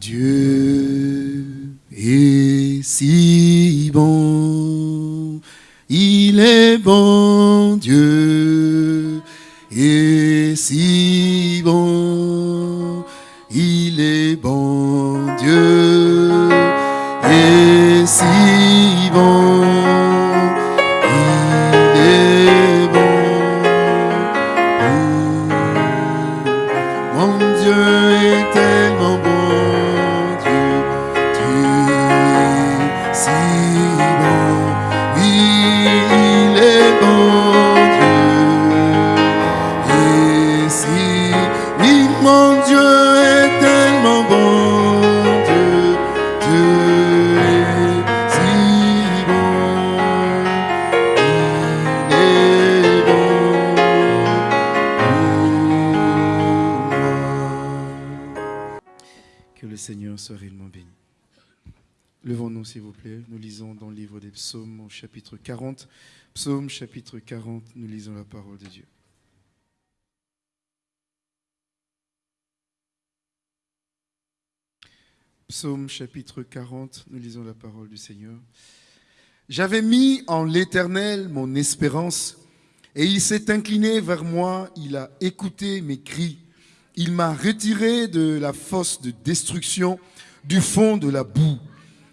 Dieu est si bon, il est bon, Dieu est si 40. Psaume, chapitre 40, nous lisons la parole de Dieu. Psaume, chapitre 40, nous lisons la parole du Seigneur. J'avais mis en l'Éternel mon espérance, et il s'est incliné vers moi, il a écouté mes cris. Il m'a retiré de la fosse de destruction, du fond de la boue,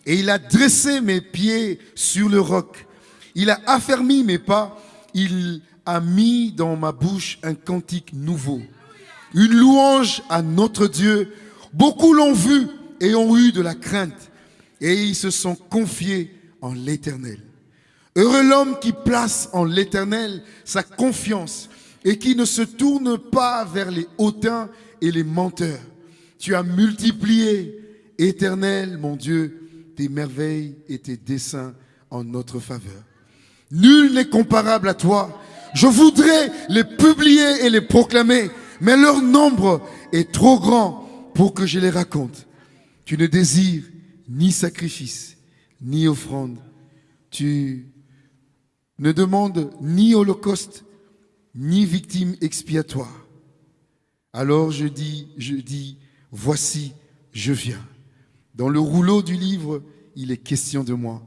et il a dressé mes pieds sur le roc. Il a affermi mes pas, il a mis dans ma bouche un cantique nouveau, une louange à notre Dieu. Beaucoup l'ont vu et ont eu de la crainte, et ils se sont confiés en l'Éternel. Heureux l'homme qui place en l'Éternel sa confiance et qui ne se tourne pas vers les hautains et les menteurs. Tu as multiplié, Éternel, mon Dieu, tes merveilles et tes desseins en notre faveur. Nul n'est comparable à toi. Je voudrais les publier et les proclamer, mais leur nombre est trop grand pour que je les raconte. Tu ne désires ni sacrifice, ni offrande. Tu ne demandes ni holocauste, ni victime expiatoire. Alors je dis, je dis, voici, je viens. Dans le rouleau du livre, il est question de moi.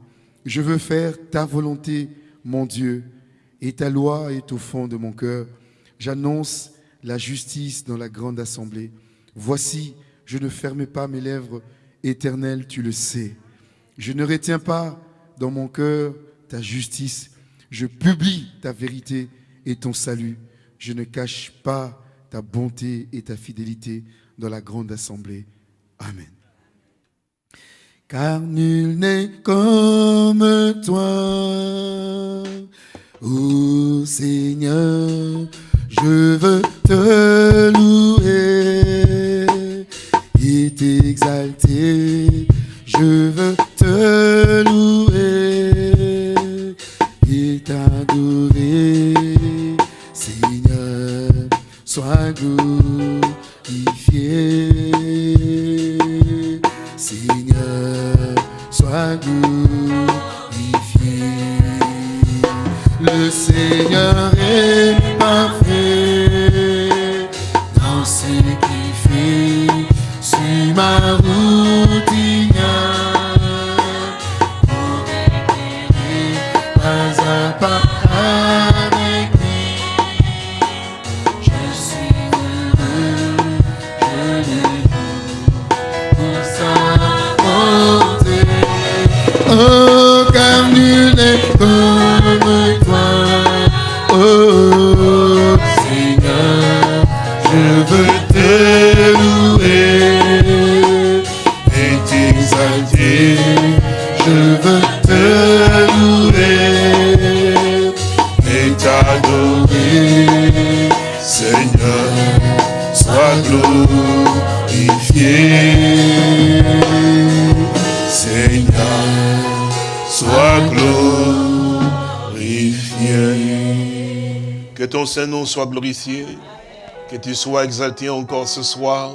Je veux faire ta volonté, mon Dieu, et ta loi est au fond de mon cœur. J'annonce la justice dans la grande assemblée. Voici, je ne ferme pas mes lèvres, éternel, tu le sais. Je ne retiens pas dans mon cœur ta justice. Je publie ta vérité et ton salut. Je ne cache pas ta bonté et ta fidélité dans la grande assemblée. Amen. Car nul n'est comme toi, ô Seigneur, je veux te louer ton Saint-Nom soit glorifié, que tu sois exalté encore ce soir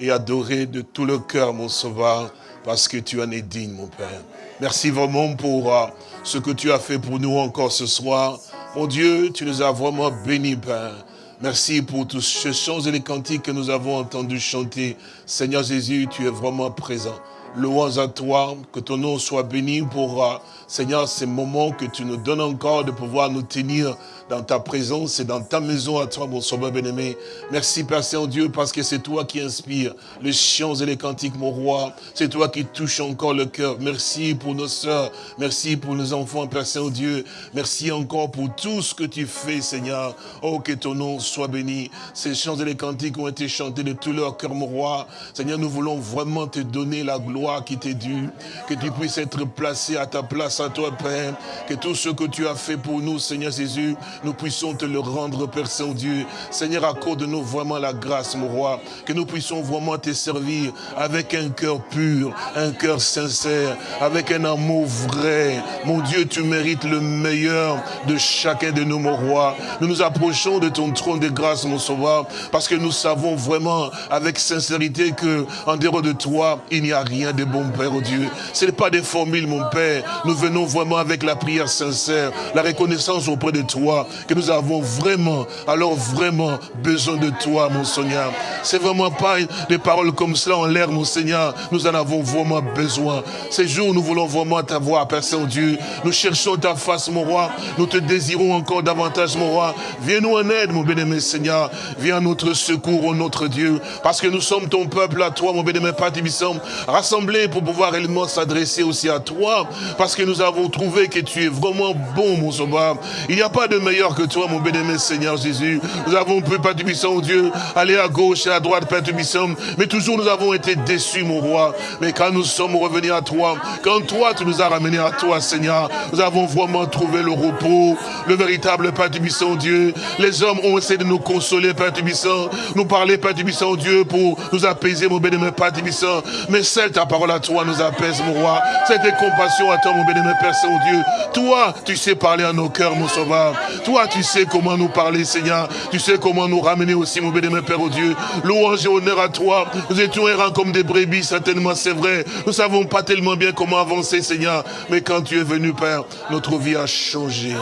et adoré de tout le cœur, mon Sauveur, parce que tu en es digne, mon Père. Merci vraiment pour euh, ce que tu as fait pour nous encore ce soir. Mon Dieu, tu nous as vraiment bénis, Père. Merci pour tous ces chants et les cantiques que nous avons entendus chanter. Seigneur Jésus, tu es vraiment présent. Louange à toi, que ton nom soit béni pour, euh, Seigneur, ces moments que tu nous donnes encore de pouvoir nous tenir dans ta présence et dans ta maison à toi, mon sauveur bien-aimé. Merci, Père Saint-Dieu, parce que c'est toi qui inspires les chants et les cantiques, mon roi. C'est toi qui touches encore le cœur. Merci pour nos sœurs. Merci pour nos enfants, Père Saint-Dieu. Merci encore pour tout ce que tu fais, Seigneur. Oh, que ton nom soit béni. Ces chants et les cantiques ont été chantés de tout leur cœur, mon roi. Seigneur, nous voulons vraiment te donner la gloire qui t'est due. Que tu puisses être placé à ta place, à toi, Père. Que tout ce que tu as fait pour nous, Seigneur Jésus, nous puissions te le rendre, Père Saint-Dieu. Seigneur, accorde-nous vraiment la grâce, mon roi, que nous puissions vraiment te servir avec un cœur pur, un cœur sincère, avec un amour vrai. Mon Dieu, tu mérites le meilleur de chacun de nous, mon roi. Nous nous approchons de ton trône de grâce, mon sauveur, parce que nous savons vraiment avec sincérité que en dehors de toi, il n'y a rien de bon, Père, oh Dieu. Ce n'est pas des formules, mon Père. Nous venons vraiment avec la prière sincère, la reconnaissance auprès de toi, que nous avons vraiment, alors vraiment besoin de toi, mon Seigneur. C'est vraiment pas des paroles comme cela en l'air, mon Seigneur. Nous en avons vraiment besoin. Ces jours, nous voulons vraiment t'avoir, Père Saint-Dieu. Nous cherchons ta face, mon roi. Nous te désirons encore davantage, mon roi. Viens-nous en aide, mon bien-aimé Seigneur. Viens à notre secours, oh notre Dieu. Parce que nous sommes ton peuple à toi, mon bien-aimé Père Tibissam, rassemblés pour pouvoir réellement s'adresser aussi à toi. Parce que nous avons trouvé que tu es vraiment bon, mon sauveur. Il n'y a pas de meilleur que toi, mon bien-aimé Seigneur Jésus. Nous avons pu, Père Tubissant, Dieu, aller à gauche et à droite, Père Tubissant, mais toujours nous avons été déçus, mon roi. Mais quand nous sommes revenus à toi, quand toi, tu nous as ramenés à toi, Seigneur, nous avons vraiment trouvé le repos, le véritable Père Tubissant, Dieu. Les hommes ont essayé de nous consoler, Père Tubissant, nous parler, Père Tubissant, Dieu, pour nous apaiser, mon bien-aimé Père Tubissant. Mais celle, ta parole à toi, nous apaise, mon roi. Cette compassion à toi, mon Père Saint-Dieu. Toi, tu sais parler à nos cœurs, mon sauveur. Toi, tu sais comment nous parler, Seigneur. Tu sais comment nous ramener aussi, mon béni, Père, au Dieu. Louange et honneur à toi. Nous étions errants comme des brebis, certainement, c'est vrai. Nous savons pas tellement bien comment avancer, Seigneur. Mais quand tu es venu, Père, notre vie a changé.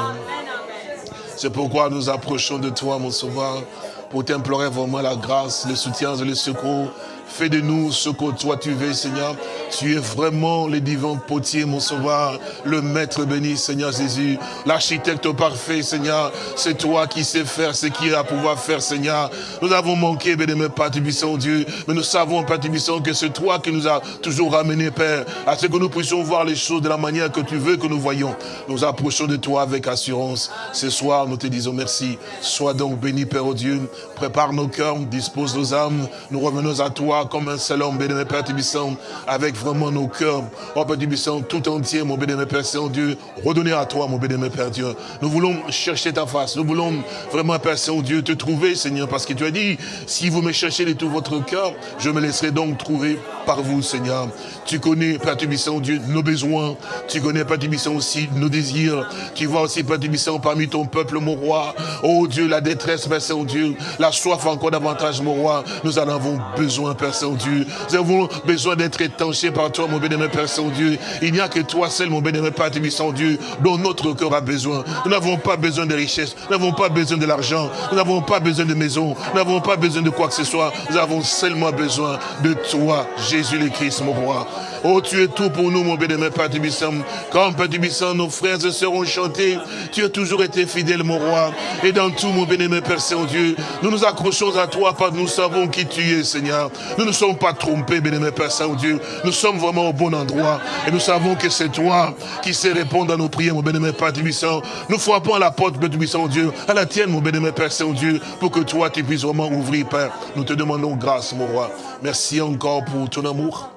C'est pourquoi nous approchons de toi, mon sauveur, pour t'implorer vraiment la grâce, le soutien et le secours Fais de nous ce que toi tu veux, Seigneur. Tu es vraiment le divin potier, mon sauveur, le maître béni, Seigneur Jésus, l'architecte parfait, Seigneur. C'est toi qui sais faire ce qu'il a à pouvoir faire, Seigneur. Nous avons manqué, bénémoine Père Tubissant, Dieu, mais nous savons, Père Tubissant, que c'est toi qui nous as toujours ramené, Père, à ce que nous puissions voir les choses de la manière que tu veux que nous voyons. Nous approchons de toi avec assurance. Ce soir, nous te disons merci. Sois donc béni, Père, oh Dieu. Prépare nos cœurs, dispose nos âmes. Nous revenons à toi comme un seul homme, béni Père Tibissant, avec vraiment nos cœurs, oh Père Tibissant, tout entier, mon béni Père Saint-Dieu, redonner à toi, mon béni Père Dieu. Nous voulons chercher ta face, nous voulons vraiment, Père Saint-Dieu, te trouver, Seigneur, parce que tu as dit, si vous me cherchez de tout votre cœur, je me laisserai donc trouver par vous, Seigneur. Tu connais, Père Tibissant, Dieu, nos besoins, tu connais, Père Tibissant, aussi nos désirs, tu vois aussi, Père Tibissant, parmi ton peuple, mon roi, oh Dieu, la détresse, Père Saint-Dieu, la soif encore davantage, mon roi, nous en avons besoin, Père Saint-Dieu. Nous avons besoin d'être étanchés par toi, mon bénémoine Père Saint-Dieu. Il n'y a que toi seul, mon bénémoine Père Saint-Dieu, dont notre cœur a besoin. Nous n'avons pas besoin de richesses, nous n'avons pas besoin de l'argent, nous n'avons pas besoin de maison, nous n'avons pas besoin de quoi que ce soit. Nous avons seulement besoin de toi, Jésus le Christ, mon roi. Oh, tu es tout pour nous, mon bénémoine Père Tibissam. Quand Père Tibissam, nos frères et sœurs ont chanté, tu as toujours été fidèle, mon roi. Et dans tout, mon bénémoine Père Saint-Dieu, nous nous accrochons à toi, parce que nous savons qui tu es, Seigneur. Nous ne sommes pas trompés, bénémoine Père Saint-Dieu. Nous sommes vraiment au bon endroit. Et nous savons que c'est toi qui sais répondre à nos prières, mon bénémoine Père Tibissam. Nous frappons à la porte, Père Tibissam, Dieu, à la tienne, mon bénémoine Père Saint-Dieu, pour que toi, tu puisses vraiment ouvrir, Père. Nous te demandons grâce, mon roi. Merci encore pour ton amour.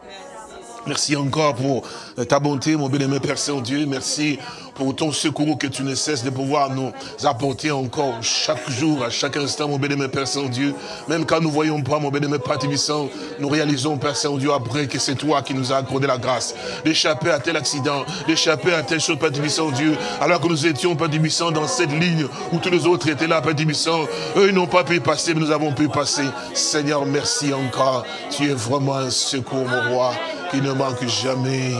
Merci encore pour ta bonté, mon bien-aimé Père Saint-Dieu. Merci pour ton secours que tu ne cesses de pouvoir nous apporter encore chaque jour, à chaque instant, mon bien-aimé Père Saint-Dieu. Même quand nous voyons pas, mon bien-aimé Père Tibissant, nous réalisons, Père Saint-Dieu, après que c'est toi qui nous as accordé la grâce d'échapper à tel accident, d'échapper à telle chose, Père Tibissant, Dieu, alors que nous étions, Père Tibissant, dans cette ligne où tous les autres étaient là, Père Tibissant. Eux, ils n'ont pas pu passer, mais nous avons pu passer. Seigneur, merci encore. Tu es vraiment un secours, mon roi. Qui ne manque jamais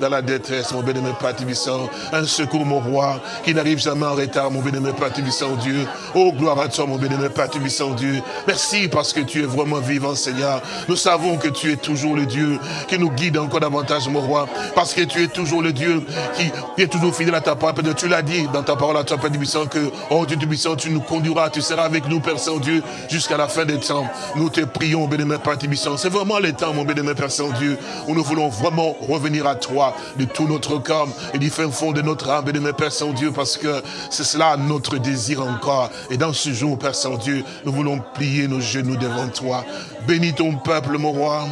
dans la détresse, mon bénémoine Père Tibissant. Un secours, mon roi, qui n'arrive jamais en retard, mon bénémoine Père Tibissant, Dieu. Oh, gloire à toi, mon bénémoine Père Tibissant, Dieu. Merci parce que tu es vraiment vivant, Seigneur. Nous savons que tu es toujours le Dieu qui nous guide encore davantage, mon roi. Parce que tu es toujours le Dieu qui, est toujours fidèle à ta parole. Tu l'as dit dans ta parole à toi, Père Tibissant, que, oh Dieu Tibissant, tu nous conduiras, tu seras avec nous, Père Saint-Dieu, jusqu'à la fin des temps. Nous te prions, bénémoine Père Tibissant. C'est vraiment le temps, mon bénémoine Père Saint-Dieu, où nous voulons vraiment revenir à toi de tout notre cœur et du fin fond de notre âme, bénémoine Père Saint-Dieu, parce que c'est cela notre désir encore. Et dans ce jour, Père Saint-Dieu, nous voulons plier nos genoux devant toi. Bénis ton peuple, mon roi.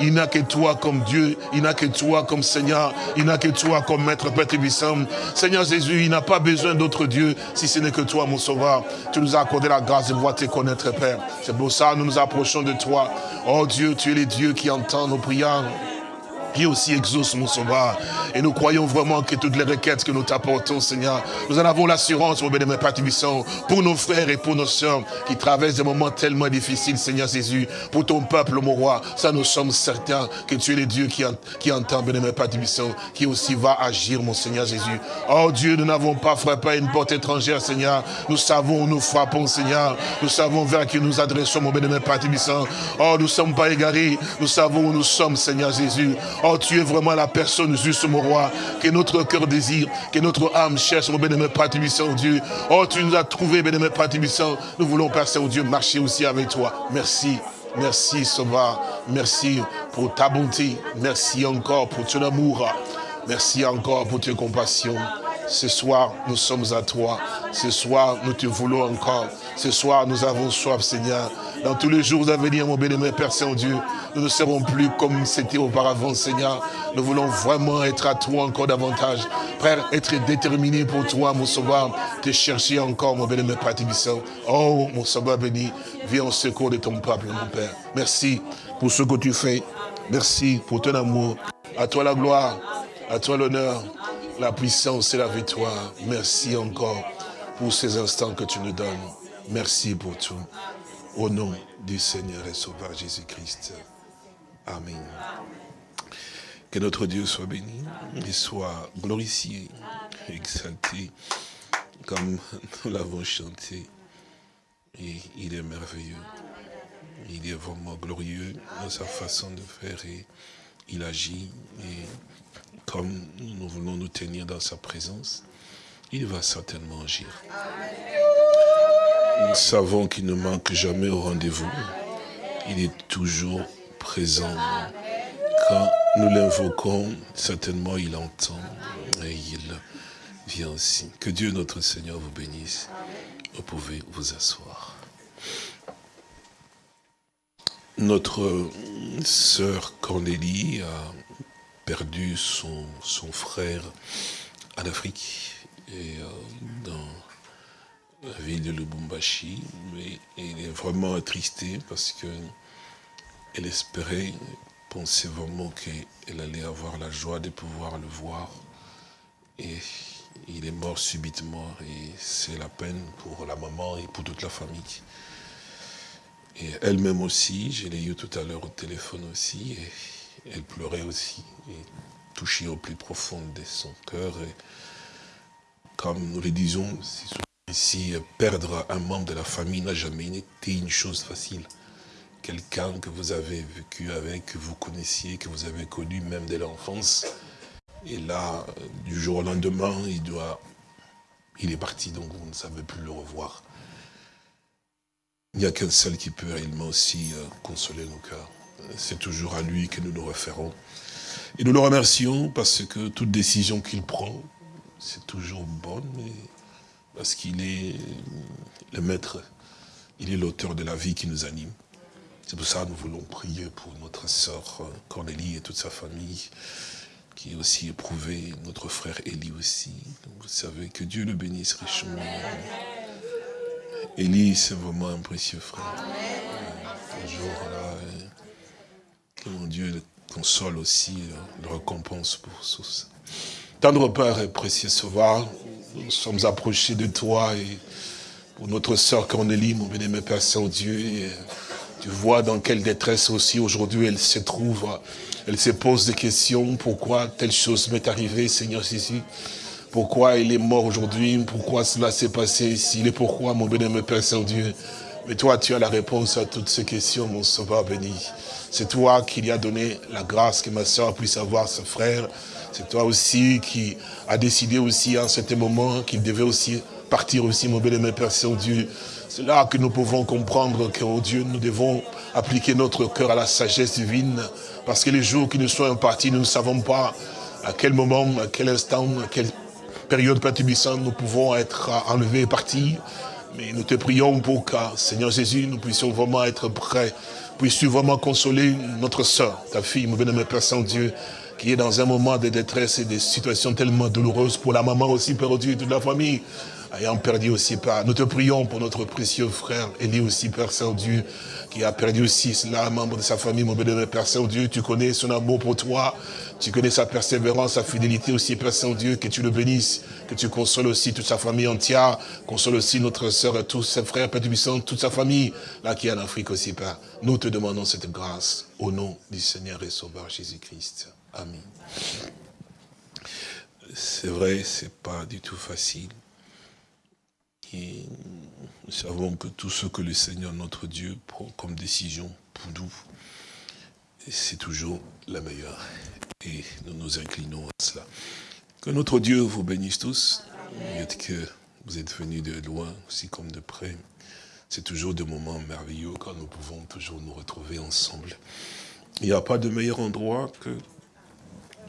Il n'a que toi comme Dieu, il n'a que toi comme Seigneur, il n'a que toi comme Maître Père Tébissant. Seigneur Jésus, il n'a pas besoin d'autre Dieu si ce n'est que toi, mon Sauveur. Tu nous as accordé la grâce de pouvoir te connaître, Père. C'est pour ça que nous nous approchons de toi. Oh Dieu, tu es le Dieu qui entend nos prières qui aussi exauce mon sauveur. Et nous croyons vraiment que toutes les requêtes que nous t'apportons, Seigneur, nous en avons l'assurance, mon bénémoine Père pour nos frères et pour nos sœurs qui traversent des moments tellement difficiles, Seigneur Jésus, pour ton peuple, mon roi, ça nous sommes certains que tu es le Dieu qui, qui entend, bénémoine Père qui aussi va agir, mon Seigneur Jésus. Oh Dieu, nous n'avons pas frappé une porte étrangère, Seigneur. Nous savons où nous frappons, Seigneur. Nous savons vers qui nous adressons, mon bénémoine Père Oh, nous ne sommes pas égarés. Nous savons où nous sommes, Seigneur Jésus. Oh, tu es vraiment la personne juste, mon roi, que notre cœur désire, que notre âme cherche, mon bénémoine Père Dieu. Oh, tu nous as trouvé, Père Nous voulons, Père Saint-Dieu, marcher aussi avec toi. Merci. Merci, Sauveur. Merci pour ta bonté. Merci encore pour ton amour. Merci encore pour tes compassions. Ce soir, nous sommes à toi. Ce soir, nous te voulons encore. Ce soir, nous avons soif, Seigneur. Dans tous les jours à venir, mon bénémoine Père Saint-Dieu, nous ne serons plus comme c'était auparavant, Seigneur. Nous voulons vraiment être à toi encore davantage. Frère, être déterminé pour toi, mon sauveur, te chercher encore, mon bénémoine Père Tibissant. Oh, mon sauveur béni, viens au secours de ton peuple, mon Père. Merci pour ce que tu fais. Merci pour ton amour. À toi la gloire, à toi l'honneur, la puissance et la victoire. Merci encore pour ces instants que tu nous donnes. Merci pour tout. Au nom du Seigneur et Sauveur Jésus-Christ. Amen. Que notre Dieu soit béni et soit glorifié, exalté, comme nous l'avons chanté. Et il est merveilleux. Il est vraiment glorieux dans sa façon de faire et il agit. Et comme nous voulons nous tenir dans sa présence, il va certainement agir. Nous savons qu'il ne manque jamais au rendez-vous. Il est toujours présent. Quand nous l'invoquons, certainement il entend et il vient aussi. Que Dieu notre Seigneur vous bénisse. Vous pouvez vous asseoir. Notre sœur Cornélie a perdu son, son frère en Afrique euh, dans la ville de Lubumbashi, mais elle est vraiment attristée parce que elle espérait, pensait vraiment qu'elle allait avoir la joie de pouvoir le voir. Et il est mort subitement et c'est la peine pour la maman et pour toute la famille. Et elle-même aussi, je l'ai eu tout à l'heure au téléphone aussi, et elle pleurait aussi, et touchée au plus profond de son cœur. Et comme nous le disons, si perdre un membre de la famille n'a jamais été une chose facile. Quelqu'un que vous avez vécu avec, que vous connaissiez, que vous avez connu même dès l'enfance. Et là, du jour au lendemain, il doit, il est parti, donc vous ne savez plus le revoir. Il n'y a qu'un seul qui peut réellement aussi euh, consoler nos cœurs. C'est toujours à lui que nous nous référons. Et nous le remercions parce que toute décision qu'il prend, c'est toujours bonne. Et parce qu'il est le maître, il est l'auteur de la vie qui nous anime. C'est pour ça que nous voulons prier pour notre sœur Cornélie et toute sa famille, qui est aussi éprouvée, notre frère Élie aussi. vous savez que Dieu le bénisse richement. Élie, c'est vraiment un précieux frère. Un jour, là, que mon Dieu le console aussi, le récompense pour tout ça. Tendre Père et précieux Sauveur, nous sommes approchés de toi et pour notre sœur Cornélie, mon bénémoine Père Saint-Dieu, Tu vois dans quelle détresse aussi aujourd'hui elle se trouve. Elle se pose des questions. Pourquoi telle chose m'est arrivée, Seigneur Jésus? Pourquoi il est mort aujourd'hui? Pourquoi cela s'est passé ici? Et pourquoi, mon bénémoine Père Saint-Dieu Mais toi, tu as la réponse à toutes ces questions, mon sauveur béni. C'est toi qui lui as donné la grâce que ma soeur puisse avoir ce frère. C'est toi aussi qui as décidé aussi un certain moment qu'il devait aussi partir aussi, mon bénémoine Père Saint-Dieu. C'est là que nous pouvons comprendre que, oh Dieu, nous devons appliquer notre cœur à la sagesse divine. Parce que les jours qui nous sont impartis, nous ne savons pas à quel moment, à quel instant, à quelle période perturbissante nous pouvons être enlevés et partir. Mais nous te prions pour que, Seigneur Jésus, nous puissions vraiment être prêts. Puisses-tu vraiment consoler notre soeur, ta fille, mon bénémoine Père Saint-Dieu, qui est dans un moment de détresse et de situations tellement douloureuses pour la maman aussi, Père Dieu, et toute la famille ayant perdu aussi Père. Nous te prions pour notre précieux frère Élie aussi, Père Saint-Dieu, qui a perdu aussi cela, un membre de sa famille, mon bénévole Père Saint-Dieu. Tu connais son amour pour toi, tu connais sa persévérance, sa fidélité aussi, Père Saint-Dieu, que tu le bénisses, que tu consoles aussi toute sa famille entière, console aussi notre sœur et tous ses frères, Père Tubissant, toute sa famille, là qui est en Afrique aussi, Père. Nous te demandons cette grâce, au nom du Seigneur et Sauveur Jésus-Christ. Amen. C'est vrai, c'est pas du tout facile nous savons que tout ce que le Seigneur notre Dieu prend comme décision pour nous, c'est toujours la meilleure. Et nous nous inclinons à cela. Que notre Dieu vous bénisse tous. que vous êtes venus de loin, aussi comme de près. C'est toujours des moments merveilleux quand nous pouvons toujours nous retrouver ensemble. Il n'y a pas de meilleur endroit que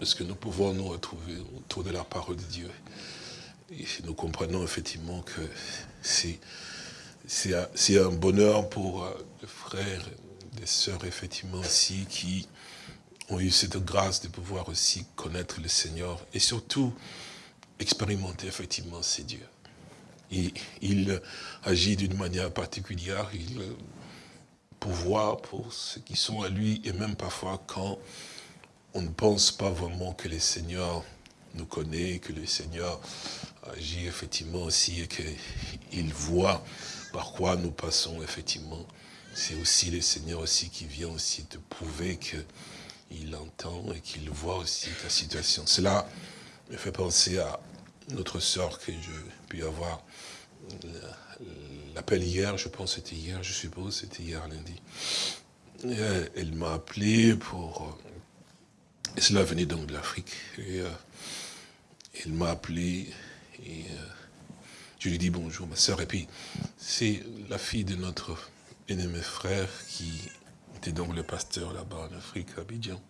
ce que nous pouvons nous retrouver autour de la parole de Dieu. Nous comprenons effectivement que c'est un bonheur pour euh, les frères, les sœurs, effectivement, aussi, qui ont eu cette grâce de pouvoir aussi connaître le Seigneur et surtout expérimenter effectivement ces dieux. Il agit d'une manière particulière, il pouvoir pour ceux qui sont à lui, et même parfois quand on ne pense pas vraiment que le Seigneur nous connaît, que le Seigneur agit effectivement aussi et qu'il voit par quoi nous passons effectivement. C'est aussi le Seigneur aussi qui vient aussi te prouver qu'il entend et qu'il voit aussi ta situation. Cela me fait penser à notre sœur que je puis avoir l'appel hier, je pense c'était hier, je suppose, c'était hier lundi. Elle m'a appelé pour... Et cela venait donc de l'Afrique. Euh, elle m'a appelé et euh, je lui dis bonjour, ma soeur. Et puis, c'est la fille de notre ennemi frère qui était donc le pasteur là-bas en Afrique, Abidjan,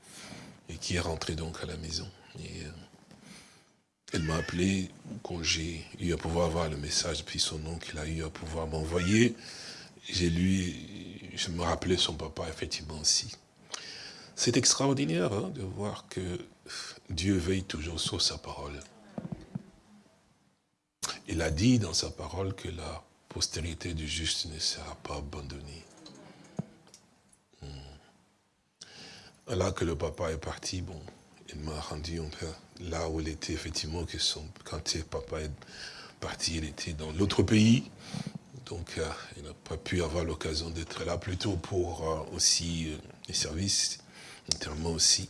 et qui est rentré donc à la maison. Et euh, elle m'a appelé quand j'ai eu à pouvoir avoir le message depuis son nom qu'il a eu à pouvoir m'envoyer. J'ai lu, je me rappelais son papa effectivement aussi. C'est extraordinaire hein, de voir que Dieu veille toujours sur sa parole. Il a dit dans sa parole que la postérité du juste ne sera pas abandonnée. Hmm. Là que le papa est parti, bon, il m'a rendu là où il était, effectivement, que son, quand papa est parti, il était dans l'autre pays. Donc, euh, il n'a pas pu avoir l'occasion d'être là, plutôt pour euh, aussi euh, les services, notamment aussi.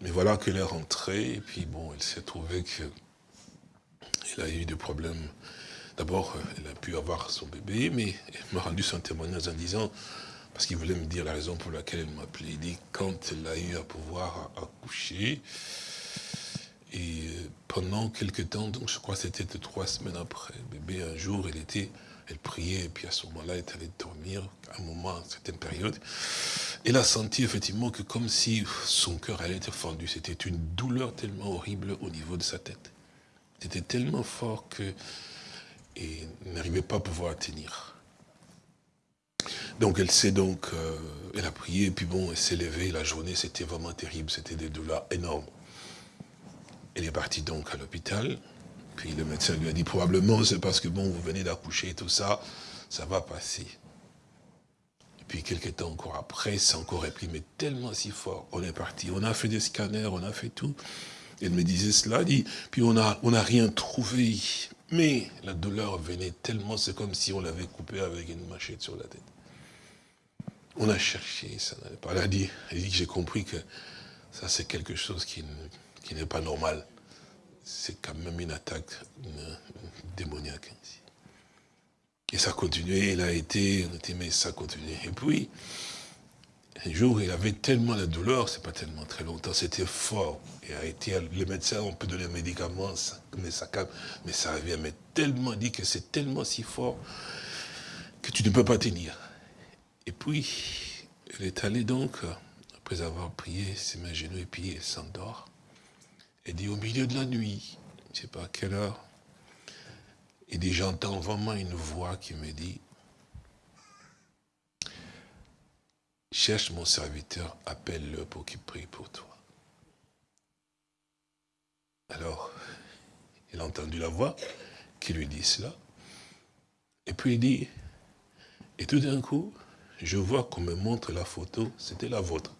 Mais voilà qu'il est rentré, et puis bon, il s'est trouvé que il a eu des problèmes. D'abord, elle a pu avoir son bébé, mais elle m'a rendu son témoignage en disant, parce qu'il voulait me dire la raison pour laquelle elle m'a appelé. Il dit, quand elle a eu à pouvoir accoucher, et pendant quelques temps, donc je crois que c'était trois semaines après, bébé, un jour, elle était, elle priait, et puis à ce moment-là, elle est allée dormir, à un moment, à une certaine période. Elle a senti effectivement que comme si son cœur allait être fendu, c'était une douleur tellement horrible au niveau de sa tête. C'était tellement fort que et n'arrivait pas à pouvoir tenir. Donc elle s'est donc, euh, elle a prié, et puis bon, elle s'est levée, la journée c'était vraiment terrible, c'était des douleurs énormes. Elle est partie donc à l'hôpital, puis le médecin lui a dit, probablement c'est parce que bon, vous venez d'accoucher, tout ça, ça va passer. Et puis quelques temps encore après, c'est encore réprimé tellement si fort, on est parti, on a fait des scanners, on a fait tout, elle me disait cela, dit, puis on n'a on a rien trouvé. Mais la douleur venait tellement, c'est comme si on l'avait coupé avec une machette sur la tête. On a cherché, ça n'allait pas. Elle a dit, dit j'ai compris que ça c'est quelque chose qui, n'est pas normal. C'est quand même une attaque démoniaque. Et ça continuait, il a été, on a dit, mais ça continuait. Et puis, un jour, il avait tellement de douleur, c'est pas tellement très longtemps, c'était fort. Il a été, les médecins ont pu donner des médicaments, mais ça calme, mais ça revient. Mais tellement dit que c'est tellement si fort que tu ne peux pas tenir. Et puis, elle est allée donc, après avoir prié, ses mains genoux et puis elle s'endort. Elle dit au milieu de la nuit, je ne sais pas à quelle heure, et dit, j'entends vraiment une voix qui me dit, cherche mon serviteur, appelle-le pour qu'il prie pour toi. Alors, il a entendu la voix qui lui dit cela. Et puis il dit, et tout d'un coup, je vois qu'on me montre la photo, c'était la vôtre.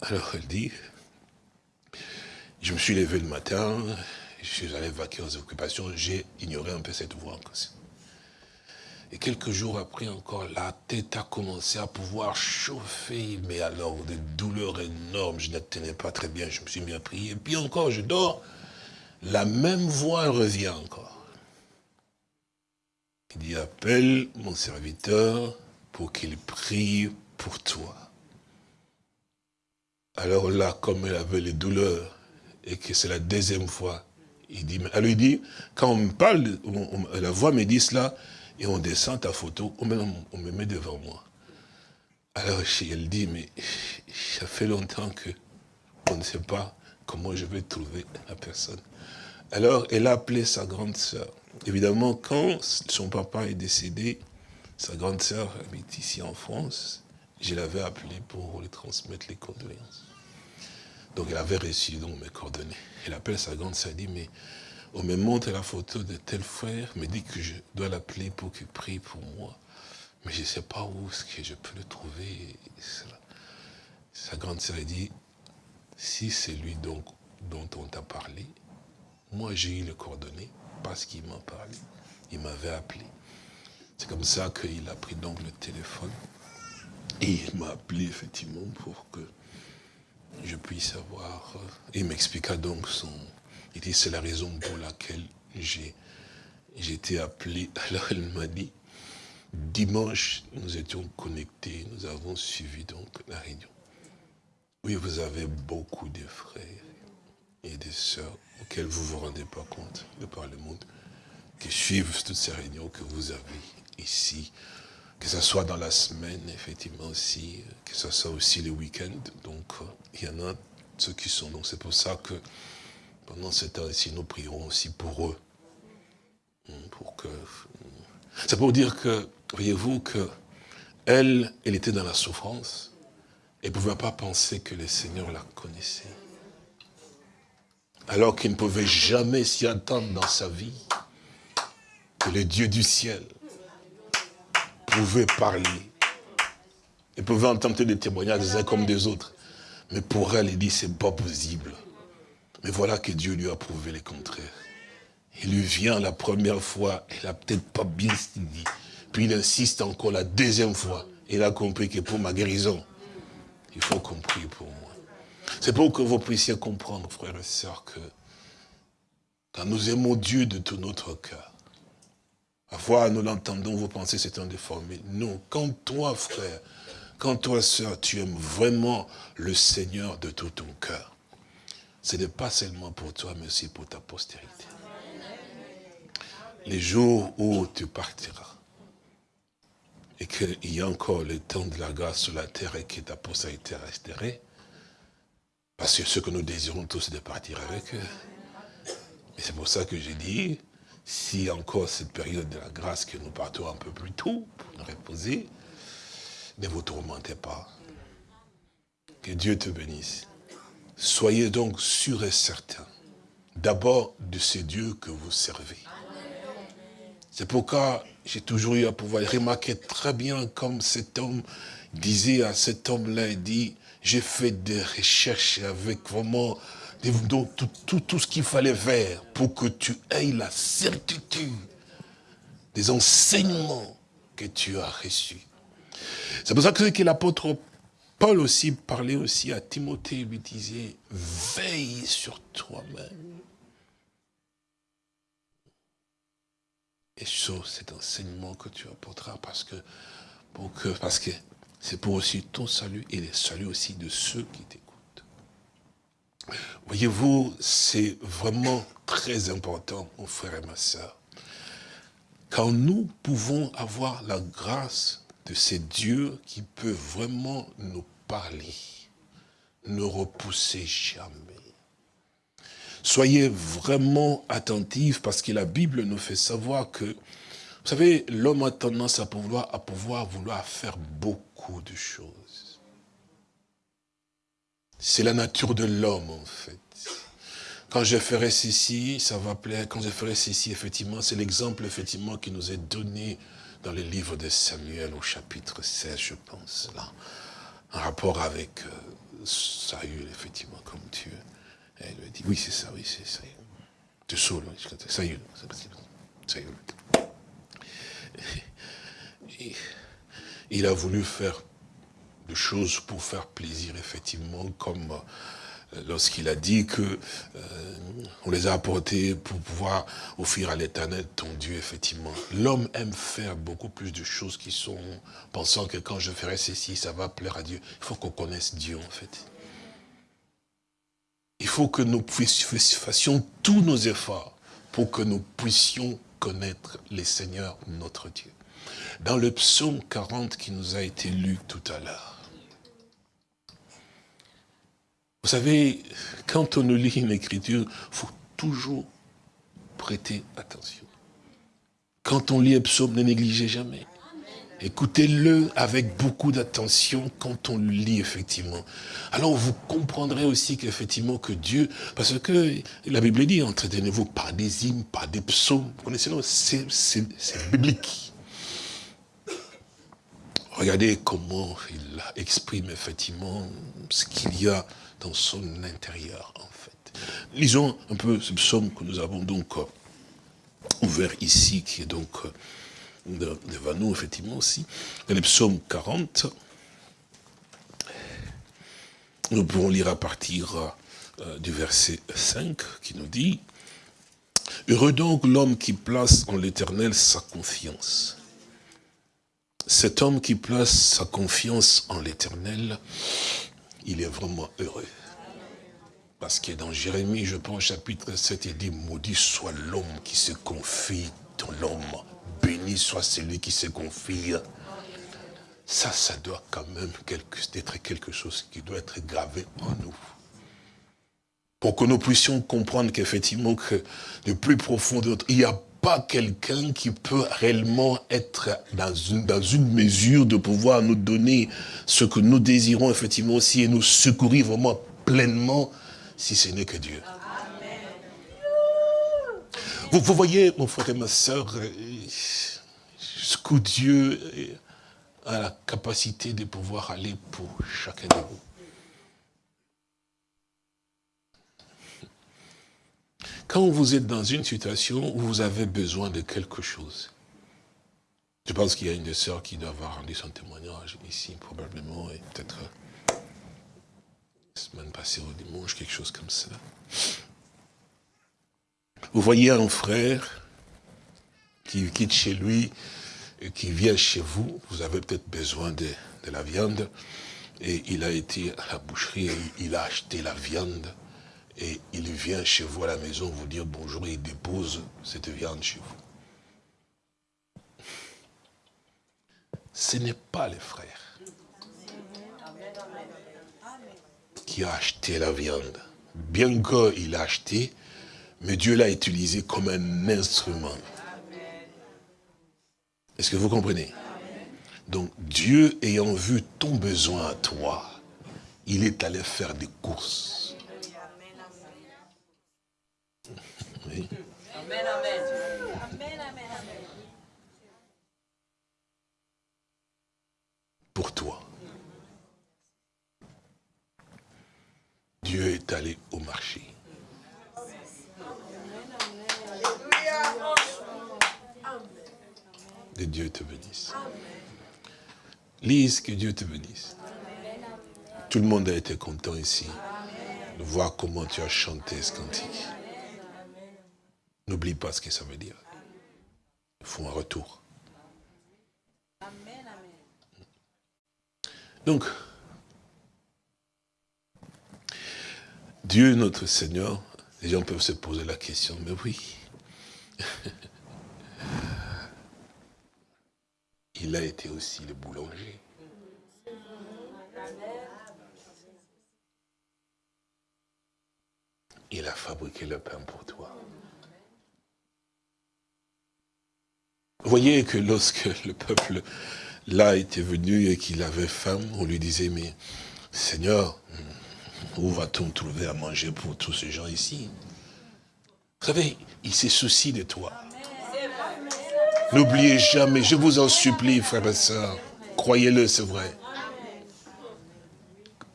Alors elle dit, je me suis levé le matin, je suis allé vaquer aux occupations, j'ai ignoré un peu cette voix. Et quelques jours après encore, la tête a commencé à pouvoir chauffer, mais alors des douleurs énormes, je ne tenais pas très bien, je me suis mis à prier. Et puis encore, je dors, la même voix revient encore. Il dit, appelle mon serviteur pour qu'il prie pour toi. Alors là, comme elle avait les douleurs, et que c'est la deuxième fois, il dit, elle lui dit, quand on me parle, la voix me dit cela, et on descend ta photo, on me, met devant moi. Alors elle dit, mais ça fait longtemps que on ne sait pas comment je vais trouver la personne. Alors elle a appelé sa grande sœur. Évidemment, quand son papa est décédé, sa grande sœur habite ici en France, je l'avais appelée pour lui transmettre les condoléances. Donc elle avait reçu donc mes coordonnées. Elle appelle sa grande sœur, dit, mais on me montre la photo de tel frère, me dit que je dois l'appeler pour qu'il prie pour moi. Mais je ne sais pas où est-ce que je peux le trouver. Sa grande sœur dit, si c'est lui donc dont on t'a parlé, moi j'ai eu le coordonnées parce qu'il m'a parlé. Il m'avait appelé. C'est comme ça qu'il a pris donc le téléphone. Et il m'a appelé effectivement pour que je puisse avoir... Il m'expliqua donc son, il dit, c'est la raison pour laquelle j'ai été appelé. Alors elle m'a dit, dimanche, nous étions connectés, nous avons suivi donc la réunion. Oui, vous avez beaucoup de frères et de sœurs auxquels vous ne vous rendez pas compte de par le monde, qui suivent toutes ces réunions que vous avez ici, que ce soit dans la semaine, effectivement aussi, que ce soit aussi le week-end. Donc, il y en a ceux qui sont. Donc, c'est pour ça que pendant ce temps-ci, nous prierons aussi pour eux. Hmm, pour que... Hmm. C'est pour dire que, voyez-vous, que elle, était dans la souffrance. Elle ne pouvait pas penser que le Seigneur la connaissait. Alors qu'il ne pouvait jamais s'y attendre dans sa vie que le Dieu du ciel pouvait parler. Elle pouvait entendre des témoignages des uns comme des autres. Mais pour elle, il dit, c'est pas possible. Mais voilà que Dieu lui a prouvé le contraire. Il lui vient la première fois, il n'a peut-être pas bien dit. Puis il insiste encore la deuxième fois. Il a compris que pour ma guérison, il faut qu'on prie pour moi. C'est pour que vous puissiez comprendre, frères et sœurs, que quand nous aimons Dieu de tout notre cœur, parfois nous l'entendons, vous pensez c'est un déformé. Non, quand toi, frère, quand toi, sœur, tu aimes vraiment le Seigneur de tout ton cœur, ce n'est pas seulement pour toi, mais aussi pour ta postérité. Les jours où tu partiras, et qu'il y a encore le temps de la grâce sur la terre et que ta postérité restera, parce que ce que nous désirons tous, c'est de partir avec eux. Et c'est pour ça que j'ai dit, si encore cette période de la grâce que nous partons un peu plus tôt pour nous reposer, ne vous tourmentez pas. Que Dieu te bénisse. Soyez donc sûrs et certains, d'abord de ce Dieu que vous servez. C'est pourquoi j'ai toujours eu à pouvoir remarquer très bien comme cet homme disait à cet homme-là, il dit, j'ai fait des recherches avec vraiment tout, tout ce qu'il fallait faire pour que tu aies la certitude des enseignements que tu as reçu. C'est pour ça que l'apôtre Paul aussi parlait aussi à Timothée, lui disait, veille sur toi-même. Et sur cet enseignement que tu apporteras parce que, pour que, parce que c'est pour aussi ton salut et le salut aussi de ceux qui t'écoutent. Voyez-vous, c'est vraiment très important, mon frère et ma soeur. Quand nous pouvons avoir la grâce de ces dieux qui peut vraiment nous parler, ne repousser jamais. Soyez vraiment attentifs parce que la Bible nous fait savoir que, vous savez, l'homme a tendance à pouvoir, à pouvoir vouloir faire beaucoup de choses. C'est la nature de l'homme, en fait. Quand je ferai ceci, ça va plaire. Quand je ferai ceci, effectivement, c'est l'exemple, effectivement, qui nous est donné dans le livre de Samuel au chapitre 16, je pense, là. En rapport avec euh, Saül, effectivement, comme Dieu. Elle lui dit, oui, c'est ça, oui, c'est ça. De Saul, Saül. Saül. Il a voulu faire des choses pour faire plaisir, effectivement, comme lorsqu'il a dit que euh, on les a apportés pour pouvoir offrir à l'éternel ton Dieu, effectivement. L'homme aime faire beaucoup plus de choses qui sont, pensant que quand je ferai ceci, ça va plaire à Dieu. Il faut qu'on connaisse Dieu, en fait. Il faut que nous fassions tous nos efforts pour que nous puissions connaître les seigneurs, notre Dieu. Dans le psaume 40 qui nous a été lu tout à l'heure, Vous savez, quand on lit une écriture, il faut toujours prêter attention. Quand on lit un psaume, ne négligez jamais. Écoutez-le avec beaucoup d'attention quand on le lit, effectivement. Alors vous comprendrez aussi qu'effectivement que Dieu, parce que la Bible dit, entretenez-vous par des hymnes, par des psaumes. Vous connaissez, c'est biblique. Regardez comment il exprime effectivement ce qu'il y a dans son intérieur, en fait. Lisons un peu ce psaume que nous avons donc euh, ouvert ici, qui est donc euh, devant nous, effectivement, aussi. le psaume 40. Nous pouvons lire à partir euh, du verset 5, qui nous dit « Heureux donc l'homme qui place en l'éternel sa confiance. Cet homme qui place sa confiance en l'éternel, il est vraiment heureux. Parce que dans Jérémie, je pense, chapitre 7, il dit, maudit soit l'homme qui se confie dans l'homme. Béni soit celui qui se confie. Ça, ça doit quand même être quelque chose qui doit être gravé en nous. Pour que nous puissions comprendre qu'effectivement, que le plus profond de notre... Il n'y a pas quelqu'un qui peut réellement être dans une, dans une mesure de pouvoir nous donner ce que nous désirons effectivement aussi et nous secourir vraiment pleinement si ce n'est que Dieu. Vous, vous, voyez, mon frère et ma soeur, jusqu'où Dieu a la capacité de pouvoir aller pour chacun de vous. Quand vous êtes dans une situation où vous avez besoin de quelque chose, je pense qu'il y a une des sœurs qui doit avoir rendu son témoignage ici, probablement, et peut-être la semaine passée au dimanche, quelque chose comme ça. Vous voyez un frère qui quitte chez lui et qui vient chez vous, vous avez peut-être besoin de, de, la viande, et il a été à la boucherie et il a acheté la viande et il vient chez vous à la maison vous dire bonjour et il dépose cette viande chez vous. Ce n'est pas le frère qui a acheté la viande. Bien qu'il a acheté, mais Dieu l'a utilisé comme un instrument. Est-ce que vous comprenez? Donc Dieu ayant vu ton besoin à toi, il est allé faire des courses Amen, amen. Pour toi. Dieu est allé au marché. Que Dieu te bénisse. Lise, que Dieu te bénisse. Tout le monde a été content ici de voir comment tu as chanté ce cantique. N'oublie pas ce que ça veut dire. Il faut un retour. Donc, Dieu notre Seigneur, les gens peuvent se poser la question, mais oui, il a été aussi le boulanger. Il a fabriqué le pain pour toi. Vous voyez que lorsque le peuple là était venu et qu'il avait faim, on lui disait, mais Seigneur, où va-t-on trouver à manger pour tous ces gens ici? Vous savez, il s'est souci de toi. N'oubliez jamais, je vous en supplie, frères et sœurs, croyez-le, c'est vrai.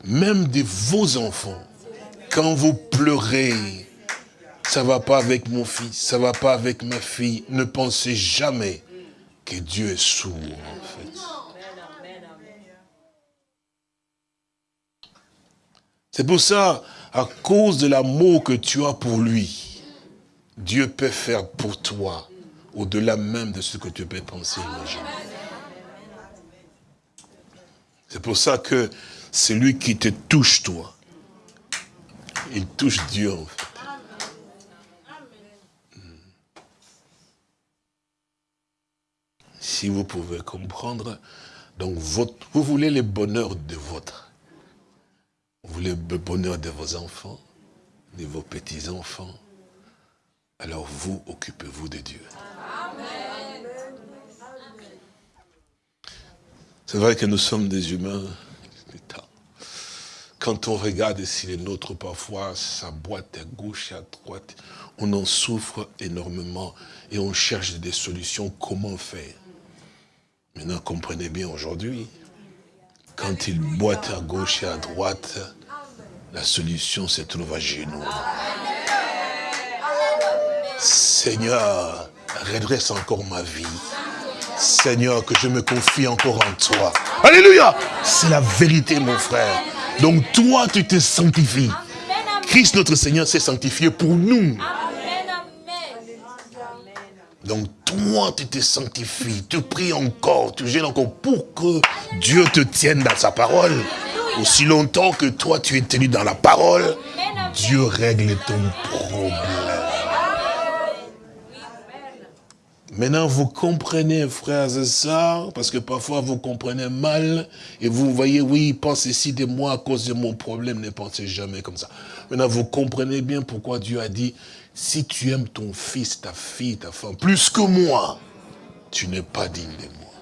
Même de vos enfants, quand vous pleurez, ça va pas avec mon fils, ça va pas avec ma fille, ne pensez jamais que Dieu est sourd, en fait. C'est pour ça, à cause de l'amour que tu as pour lui, Dieu peut faire pour toi au-delà même de ce que tu peux penser imaginer. C'est pour ça que c'est lui qui te touche, toi. Il touche Dieu, en fait. Si vous pouvez comprendre, donc vous voulez le bonheur de votre. Vous voulez le bonheur de vos enfants, de vos petits-enfants. Alors vous, occupez-vous de Dieu. C'est vrai que nous sommes des humains. Quand on regarde ici les nôtres, parfois, ça boite à gauche et à droite, on en souffre énormément et on cherche des solutions, comment faire. Maintenant, comprenez bien aujourd'hui, quand il boite à gauche et à droite, la solution se trouve à genoux. Seigneur, redresse encore ma vie. Seigneur, que je me confie encore en toi. Alléluia C'est la vérité, mon frère. Donc toi, tu te sanctifies. Christ, notre Seigneur, s'est sanctifié pour nous. Donc toi, tu te sanctifies, tu pries encore, tu gênes encore pour que Dieu te tienne dans sa parole. Aussi longtemps que toi, tu es tenu dans la parole, Dieu règle ton problème. Maintenant, vous comprenez, frères et sœurs, parce que parfois vous comprenez mal, et vous voyez, oui, pense ici de moi à cause de mon problème, ne pensez jamais comme ça. Maintenant, vous comprenez bien pourquoi Dieu a dit, si tu aimes ton fils, ta fille, ta femme, plus que moi, tu n'es pas digne de moi.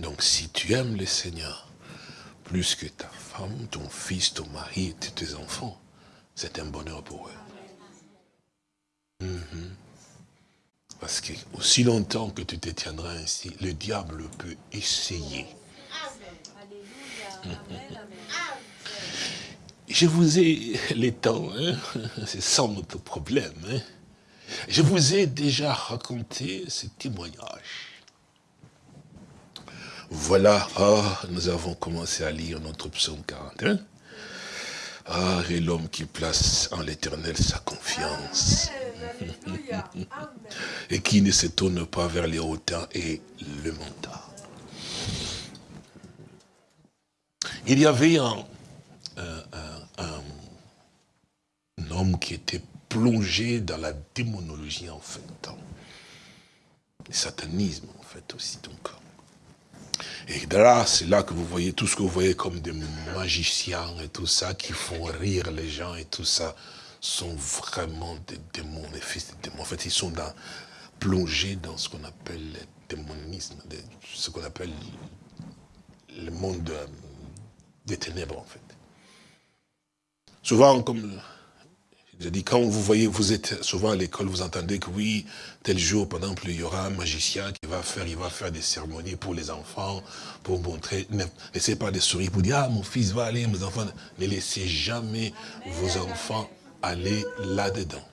Donc, si tu aimes le Seigneur, plus que ta femme, ton fils, ton mari, tes enfants, c'est un bonheur pour eux. Mhm. Parce que aussi longtemps que tu te tiendras ainsi, le diable peut essayer. Je vous ai, les temps, hein, c'est sans notre problème, hein. je vous ai déjà raconté ce témoignage. Voilà, ah, nous avons commencé à lire notre psaume 41. Ah, et l'homme qui place en l'éternel sa confiance et qui ne se tourne pas vers les hauteurs et le mental. Il y avait un, homme qui était plongé dans la démonologie en fait, le satanisme en fait aussi. Et là, c'est là que vous voyez tout ce que vous voyez comme des magiciens et tout ça qui font rire les gens et tout ça sont vraiment des démons, des fils de démons. En fait, ils sont dans, plongés dans ce qu'on appelle le démonisme, ce qu'on appelle le monde des ténèbres, en fait. Souvent, comme je dis, quand vous voyez, vous êtes souvent à l'école, vous entendez que oui, tel jour, par exemple, il y aura un magicien qui va faire, il va faire des cérémonies pour les enfants, pour montrer, ne laissez pas des souris pour dire, ah, mon fils va aller, mes enfants, ne laissez jamais vos enfants aller là-dedans.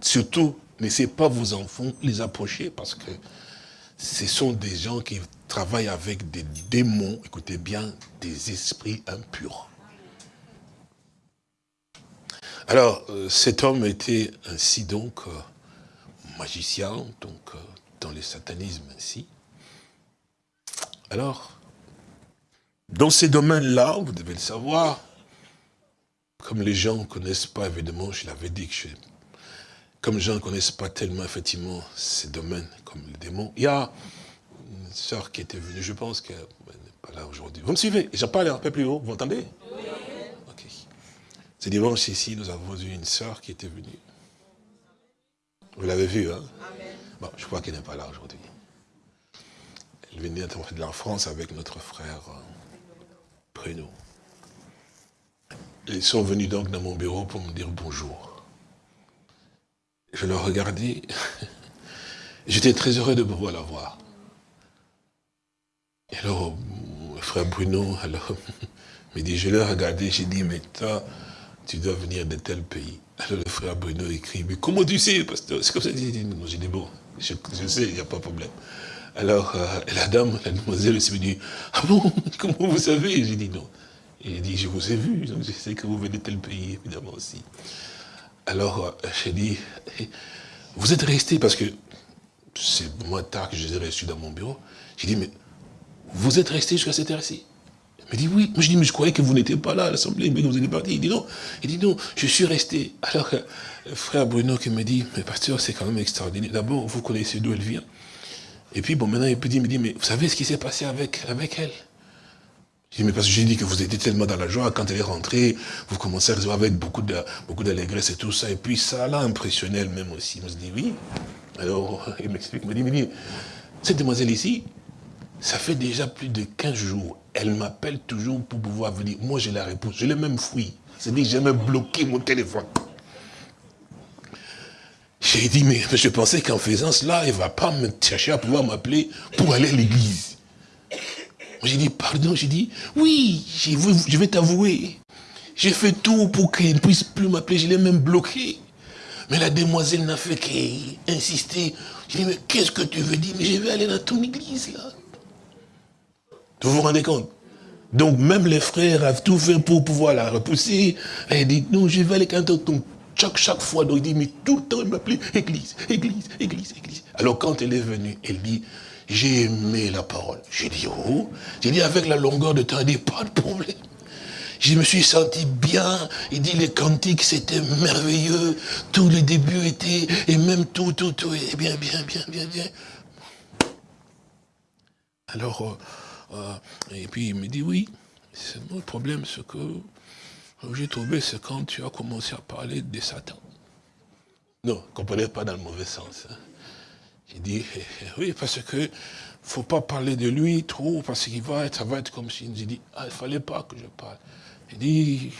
surtout, laissez pas vos enfants les approcher parce que ce sont des gens qui travaillent avec des démons, écoutez bien, des esprits impurs. Alors, euh, cet homme était ainsi donc euh, magicien, donc euh, dans le satanisme ainsi. Alors, dans ces domaines-là, vous devez le savoir, comme les gens ne connaissent pas, évidemment, je l'avais dit que comme les gens ne connaissent pas tellement, effectivement, ces domaines comme les démons, il y a sœur qui était venue, je pense qu'elle n'est pas là aujourd'hui. Vous me suivez? J'en parle un peu plus haut, vous m'entendez? Oui. Ok. Ce dimanche ici, nous avons eu une sœur qui était venue. Vous l'avez vu, hein? Amen. Bon, je crois qu'elle n'est pas là aujourd'hui. Elle venait de la France avec notre frère euh, Bruno. Ils sont venus donc dans mon bureau pour me dire bonjour. Je leur regardais. J'étais très heureux de pouvoir la voir. Alors, mon frère Bruno, alors, me dit, je l'ai regardé, j'ai dit, mais toi, tu dois venir de tel pays. Alors le frère Bruno écrit, mais comment tu sais, pasteur? C'est comme ça, j'ai dit, j'ai dit, bon, je, sais, il n'y a pas de problème. Alors, euh, la dame, la demoiselle, elle s'est dit, ah bon, comment vous savez J'ai dit, non. Et il dit, je vous ai vu, donc je sais que vous venez de tel pays, évidemment aussi. Alors, euh, j'ai dit, vous êtes resté, parce que c'est moins tard que je les ai reçus dans mon bureau. J'ai dit, mais vous êtes resté jusqu'à cette heure-ci Il me dit, oui. Moi, je dis, mais je croyais que vous n'étiez pas là à l'Assemblée, mais vous êtes parti. Il dit, non. Il dit, non, je suis resté. Alors, euh, frère Bruno qui me dit, mais pasteur, c'est quand même extraordinaire. D'abord, vous connaissez d'où elle vient. Et puis, bon, maintenant, il me dit, mais vous savez ce qui s'est passé avec, avec elle? J'ai dit, mais parce que j'ai dit que vous étiez tellement dans la joie, quand elle est rentrée, vous commencez à recevoir avec beaucoup de beaucoup d'allégresse et tout ça, et puis ça l'a impressionné elle-même aussi. Je me dit, oui. Alors, il m'explique, il me dit, cette demoiselle ici, ça fait déjà plus de 15 jours, elle m'appelle toujours pour pouvoir venir. Moi, je la réponds, je l'ai même fouillé. C'est-à-dire que j'ai même bloqué mon téléphone. J'ai dit, mais je pensais qu'en faisant cela, elle ne va pas me chercher à pouvoir m'appeler pour aller à l'église. J'ai dit, pardon, j'ai dit, oui, je vais t'avouer. J'ai fait tout pour qu'elle ne puisse plus m'appeler, je l'ai même bloqué. Mais la demoiselle n'a fait qu'insister. J'ai dit, mais qu'est-ce que tu veux dire? Mais je vais aller dans ton église, là. Vous vous rendez compte? Donc même les frères ont tout fait pour pouvoir la repousser. Elle dit, non, je vais aller quand ton chaque, chaque fois, donc il dit, mais tout le temps, il m'appelait église, église, église, église. Alors quand elle est venue, elle dit, j'ai aimé la parole. J'ai dit, oh, j'ai dit avec la longueur de temps, il dit, pas de problème. Je me suis senti bien, il dit les cantiques c'était merveilleux, tout le début était, et même tout, tout, tout, et bien, bien, bien, bien, bien. Alors, euh, euh, et puis il me dit, oui, le problème, c'est que j'ai trouvé, c'est quand tu as commencé à parler de Satan. Non, comprenez pas dans le mauvais sens. Hein. J'ai dit, eh, eh, oui, parce que faut pas parler de lui trop, parce qu'il va être, ça va être comme si, j'ai dit, ah, il fallait pas que je parle. Il dit,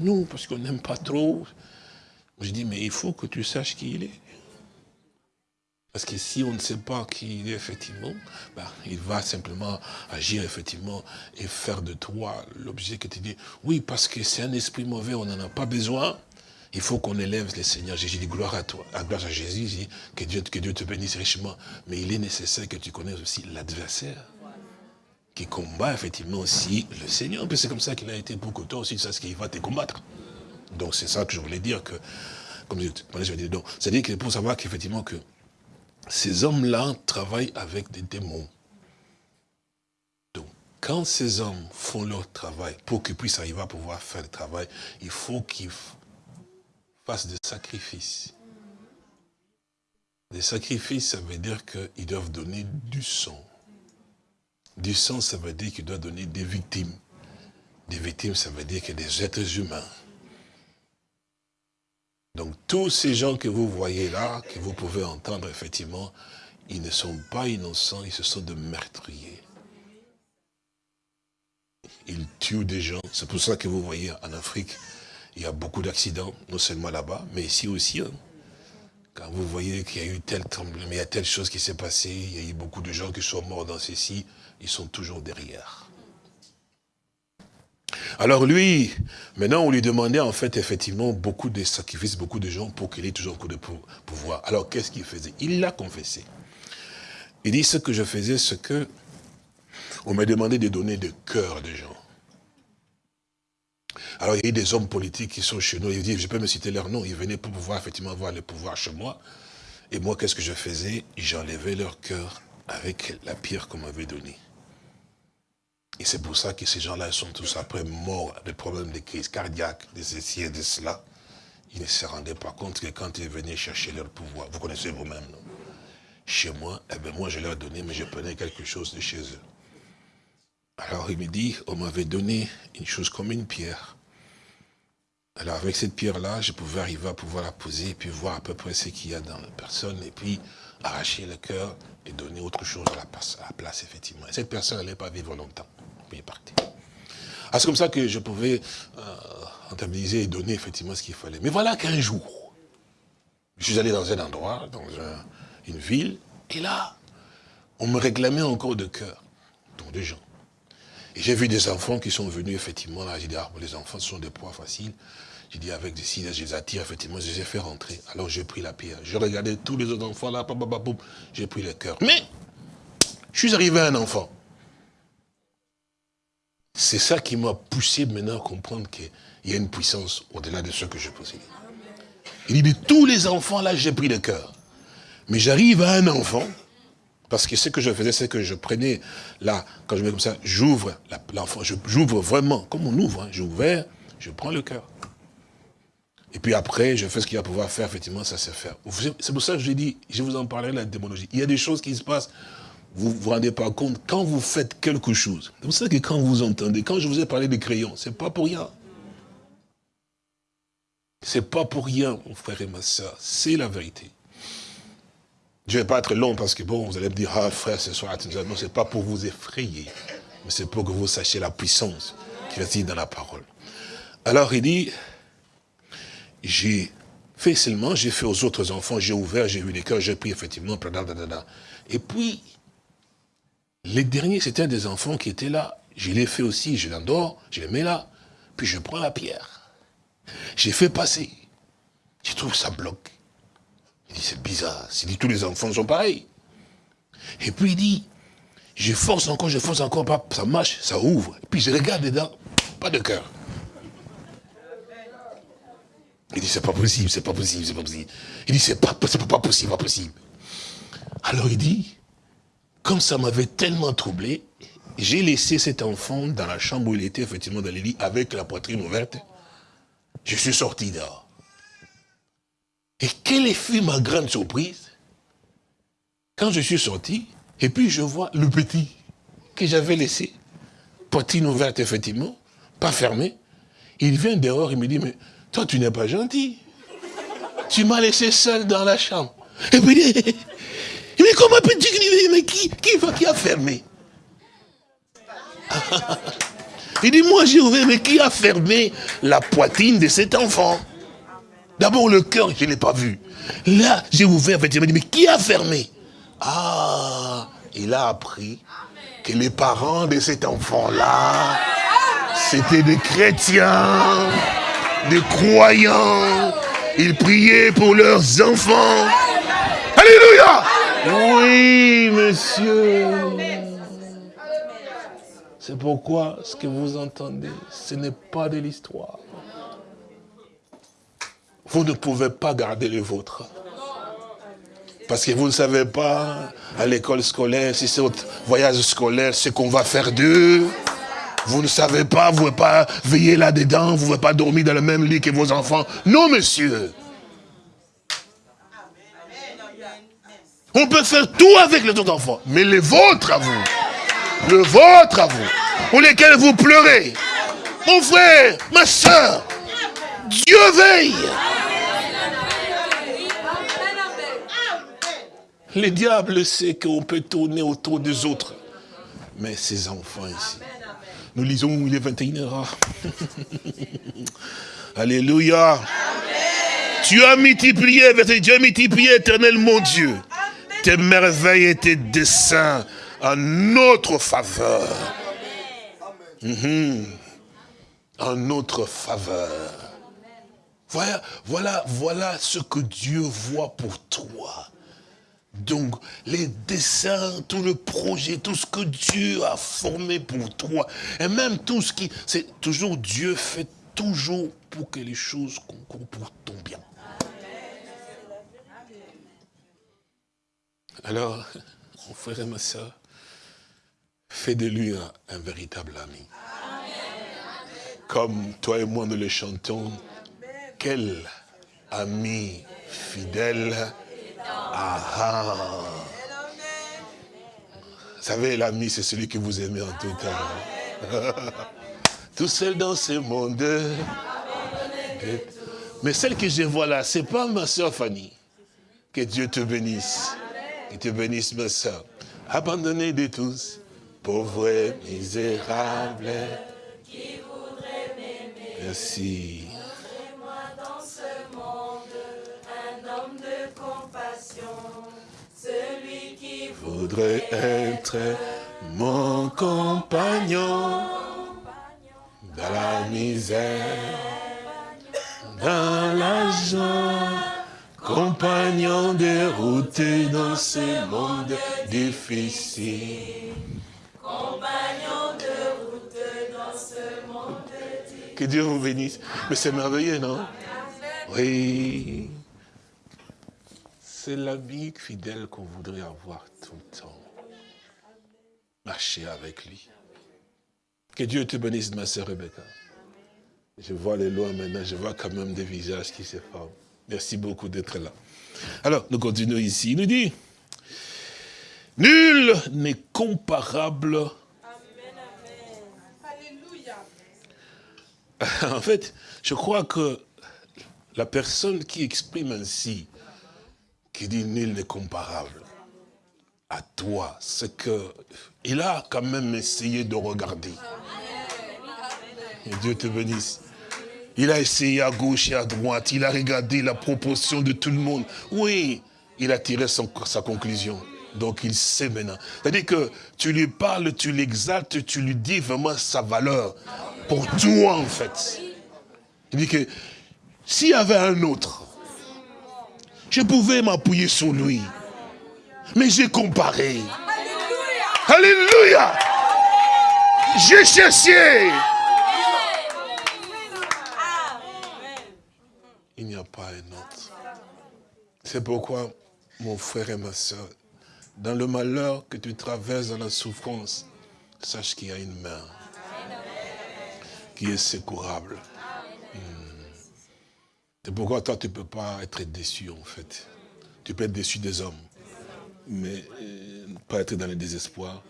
non, parce qu'on n'aime pas trop. J'ai dit, mais il faut que tu saches qui il est. Parce que si on ne sait pas qui il est effectivement, ben, il va simplement agir effectivement et faire de toi l'objet que tu dis. Oui, parce que c'est un esprit mauvais, on n'en a pas besoin. Il faut qu'on élève le Seigneur. J'ai dit gloire à toi, gloire à Jésus, que Dieu, que Dieu te bénisse richement. Mais il est nécessaire que tu connaisses aussi l'adversaire qui combat effectivement aussi le Seigneur. C'est comme ça qu'il a été pour que toi aussi, tu saches qu'il va te combattre. Donc c'est ça que je voulais dire que, comme je, donc, c'est-à-dire que pour savoir qu'effectivement que ces hommes-là travaillent avec des démons. Donc, quand ces hommes font leur travail, pour qu'ils puissent arriver à pouvoir faire le travail, il faut qu'ils fassent des sacrifices. Des sacrifices, ça veut dire qu'ils doivent donner du sang. Du sang, ça veut dire qu'ils doivent donner des victimes. Des victimes, ça veut dire que des êtres humains. Donc tous ces gens que vous voyez là, que vous pouvez entendre effectivement, ils ne sont pas innocents, ils se sont de meurtriers. Ils tuent des gens. C'est pour ça que vous voyez en Afrique, il y a beaucoup d'accidents, non seulement là-bas, mais ici aussi. Hein. Quand vous voyez qu'il y a eu tel tremblement, il y a telle chose qui s'est passée, il y a eu beaucoup de gens qui sont morts dans ceci, ils sont toujours derrière. Alors lui, maintenant on lui demandait en fait effectivement beaucoup de sacrifices, beaucoup de gens pour qu'il ait toujours beaucoup de pouvoir. Alors qu'est-ce qu'il faisait? Il l'a confessé. Il dit ce que je faisais, ce que on m'a demandé de donner de cœur des gens. Alors il y a eu des hommes politiques qui sont chez nous, ils disent, je peux me citer leur nom, ils venaient pour pouvoir effectivement avoir le pouvoir chez moi. Et moi, qu'est-ce que je faisais? J'enlevais leur cœur avec la pierre qu'on m'avait donnée. Et c'est pour ça que ces gens-là sont tous après morts des problèmes de crise cardiaque, de ceci et de cela. Ils ne se rendaient pas compte que quand ils venaient chercher leur pouvoir, vous connaissez vous-même, non? Chez moi, eh bien moi je leur donnais, mais je prenais quelque chose de chez eux. Alors il me dit, on m'avait donné une chose comme une pierre. Alors avec cette pierre-là, je pouvais arriver à pouvoir la poser et puis voir à peu près ce qu'il y a dans la personne et puis arracher le cœur et donner autre chose à la, place, effectivement. Et cette personne n'allait pas vivre longtemps. Il. Ah, c'est comme ça que je pouvais euh, et donner effectivement ce qu'il fallait. Mais voilà qu'un jour, je suis allé dans un endroit, dans une ville, et là, on me réclamait encore de cœur, donc des gens. Et j'ai vu des enfants qui sont venus, effectivement, là, j'ai dit, ah, les enfants sont des proies faciles. J'ai dit, avec des signes, je les attire, effectivement, je les ai fait rentrer. Alors j'ai pris la pierre. Je regardais tous les autres enfants là, j'ai pris le cœur. Mais, je suis arrivé à un enfant. C'est ça qui m'a poussé maintenant à comprendre qu'il y a une puissance au-delà de ce que je possède. Il dit, de tous les enfants là, j'ai pris le cœur. Mais j'arrive à un enfant, parce que ce que je faisais, c'est que je prenais, là, quand je mets comme ça, j'ouvre l'enfant, j'ouvre vraiment, comme on ouvre, hein, j'ouvre, je prends le cœur. Et puis après, je fais ce qu'il va pouvoir faire, effectivement, ça se faire. C'est pour ça que je dis, je vous en parlerai de la démonologie. Il y a des choses qui se passent, vous vous rendez pas compte, quand vous faites quelque chose. C'est pour ça que quand vous entendez, quand je vous ai parlé des crayons, c'est pas pour rien. C'est pas pour rien, mon frère et ma soeur, c'est la vérité. Je ne vais pas être long parce que bon, vous allez me dire, ah frère, ce soir, non, c'est pas pour vous effrayer, mais c'est pour que vous sachiez la puissance qui réside dans la parole. Alors il dit, j'ai fait seulement, j'ai fait aux autres enfants, j'ai ouvert, j'ai vu les cœurs, j'ai pris effectivement, et puis, les derniers, c'était des enfants qui étaient là. Je les fait aussi, je l'endors, je les mets là, puis je prends la pierre. J'ai fait passer. Je trouve ça bloque. Il dit, c'est bizarre. Il dit, tous les enfants sont pareils. Et puis il dit, je force encore, je force encore, ça marche, ça ouvre. Et puis je regarde dedans, pas de cœur. Il dit, c'est pas possible, c'est pas possible, c'est pas possible. Il dit, c'est pas, pas possible, pas possible. Alors il dit, comme ça m'avait tellement troublé, j'ai laissé cet enfant dans la chambre où il était, effectivement, dans le lit, avec la poitrine ouverte. Je suis sorti dehors. Et quelle fut ma grande surprise quand je suis sorti, et puis je vois le petit que j'avais laissé, poitrine ouverte effectivement, pas fermée. Il vient dehors, il me dit, mais toi tu n'es pas gentil. Tu m'as laissé seul dans la chambre. Et puis il dit, comment peux-tu mais qui, qui, qui a fermé? Il dit, moi j'ai ouvert, mais qui a fermé la poitrine de cet enfant? D'abord, le cœur, je ne l'ai pas vu. Là, j'ai ouvert, dit, mais qui a fermé? Ah, il a appris que les parents de cet enfant-là, c'était des chrétiens, des croyants. Ils priaient pour leurs enfants. Alléluia Oui, monsieur. C'est pourquoi ce que vous entendez, ce n'est pas de l'histoire vous ne pouvez pas garder le vôtre. Parce que vous ne savez pas, à l'école scolaire, si c'est au voyage scolaire, ce qu'on va faire d'eux. Vous ne savez pas, vous ne pouvez pas veiller là-dedans, vous ne pouvez pas dormir dans le même lit que vos enfants. Non, monsieur. On peut faire tout avec les autres enfants, mais les vôtres à vous, le vôtre à vous, pour lesquels vous pleurez, mon frère, ma soeur, Dieu veille. Le diable sait qu'on peut tourner autour des autres. Mais ces enfants ici, nous lisons, il est 21h. Alléluia. Tu as multiplié, as multiplié, éternel mon Dieu, tes merveilles et tes desseins en notre faveur. Mhm. en notre faveur. Voilà, voilà, voilà ce que Dieu voit pour toi. Donc, les dessins, tout le projet, tout ce que Dieu a formé pour toi, et même tout ce qui... C'est toujours Dieu fait toujours pour que les choses concourent pour ton bien. Alors, mon frère et ma soeur, fais de lui un, véritable ami. Comme toi et moi nous le chantons, quel ami fidèle. Ah, ah. Vous savez, l'ami, c'est celui que vous aimez en tout temps. tout seul dans ce monde. Mais celle que je vois là, c'est pas ma soeur Fanny. Que Dieu te bénisse. Que te bénisse, ma soeur. Abandonnée de tous, pauvre et misérable. Merci. Celui qui voudrait être mon compagnon dans la misère, dans la joie, compagnon dérouté dans ce monde difficile. Compagnon de route dans ce monde difficile. Que Dieu vous bénisse. Mais c'est merveilleux, non? Oui. C'est l'ami fidèle qu'on voudrait avoir tout le temps. Marcher avec lui. Que Dieu te bénisse, ma sœur Rebecca. Je vois les lois maintenant, je vois quand même des visages qui se forment. Merci beaucoup d'être là. Alors, nous continuons ici. Il nous dit, nul n'est comparable. En fait, je crois que la personne qui exprime ainsi qui dit nul n'est comparable à toi, c'est que il a quand même essayé de regarder. Et Dieu te bénisse. Il a essayé à gauche et à droite, il a regardé la proportion de tout le monde. Oui, il a tiré sa conclusion. Donc il sait maintenant. C'est-à-dire que tu lui parles, tu l'exaltes, tu lui dis vraiment sa valeur. Pour toi en fait. Il dit que s'il y avait un autre, je pouvais m'appuyer sur lui. Mais j'ai comparé. Alléluia. J'ai cherché. Il n'y a pas un autre. C'est pourquoi, mon frère et ma soeur, dans le malheur que tu traverses, dans la souffrance, sache qu'il y a une main qui est secourable. C'est pourquoi toi, tu ne peux pas être déçu, en fait. Tu peux être déçu des hommes, mais euh, pas être dans le désespoir,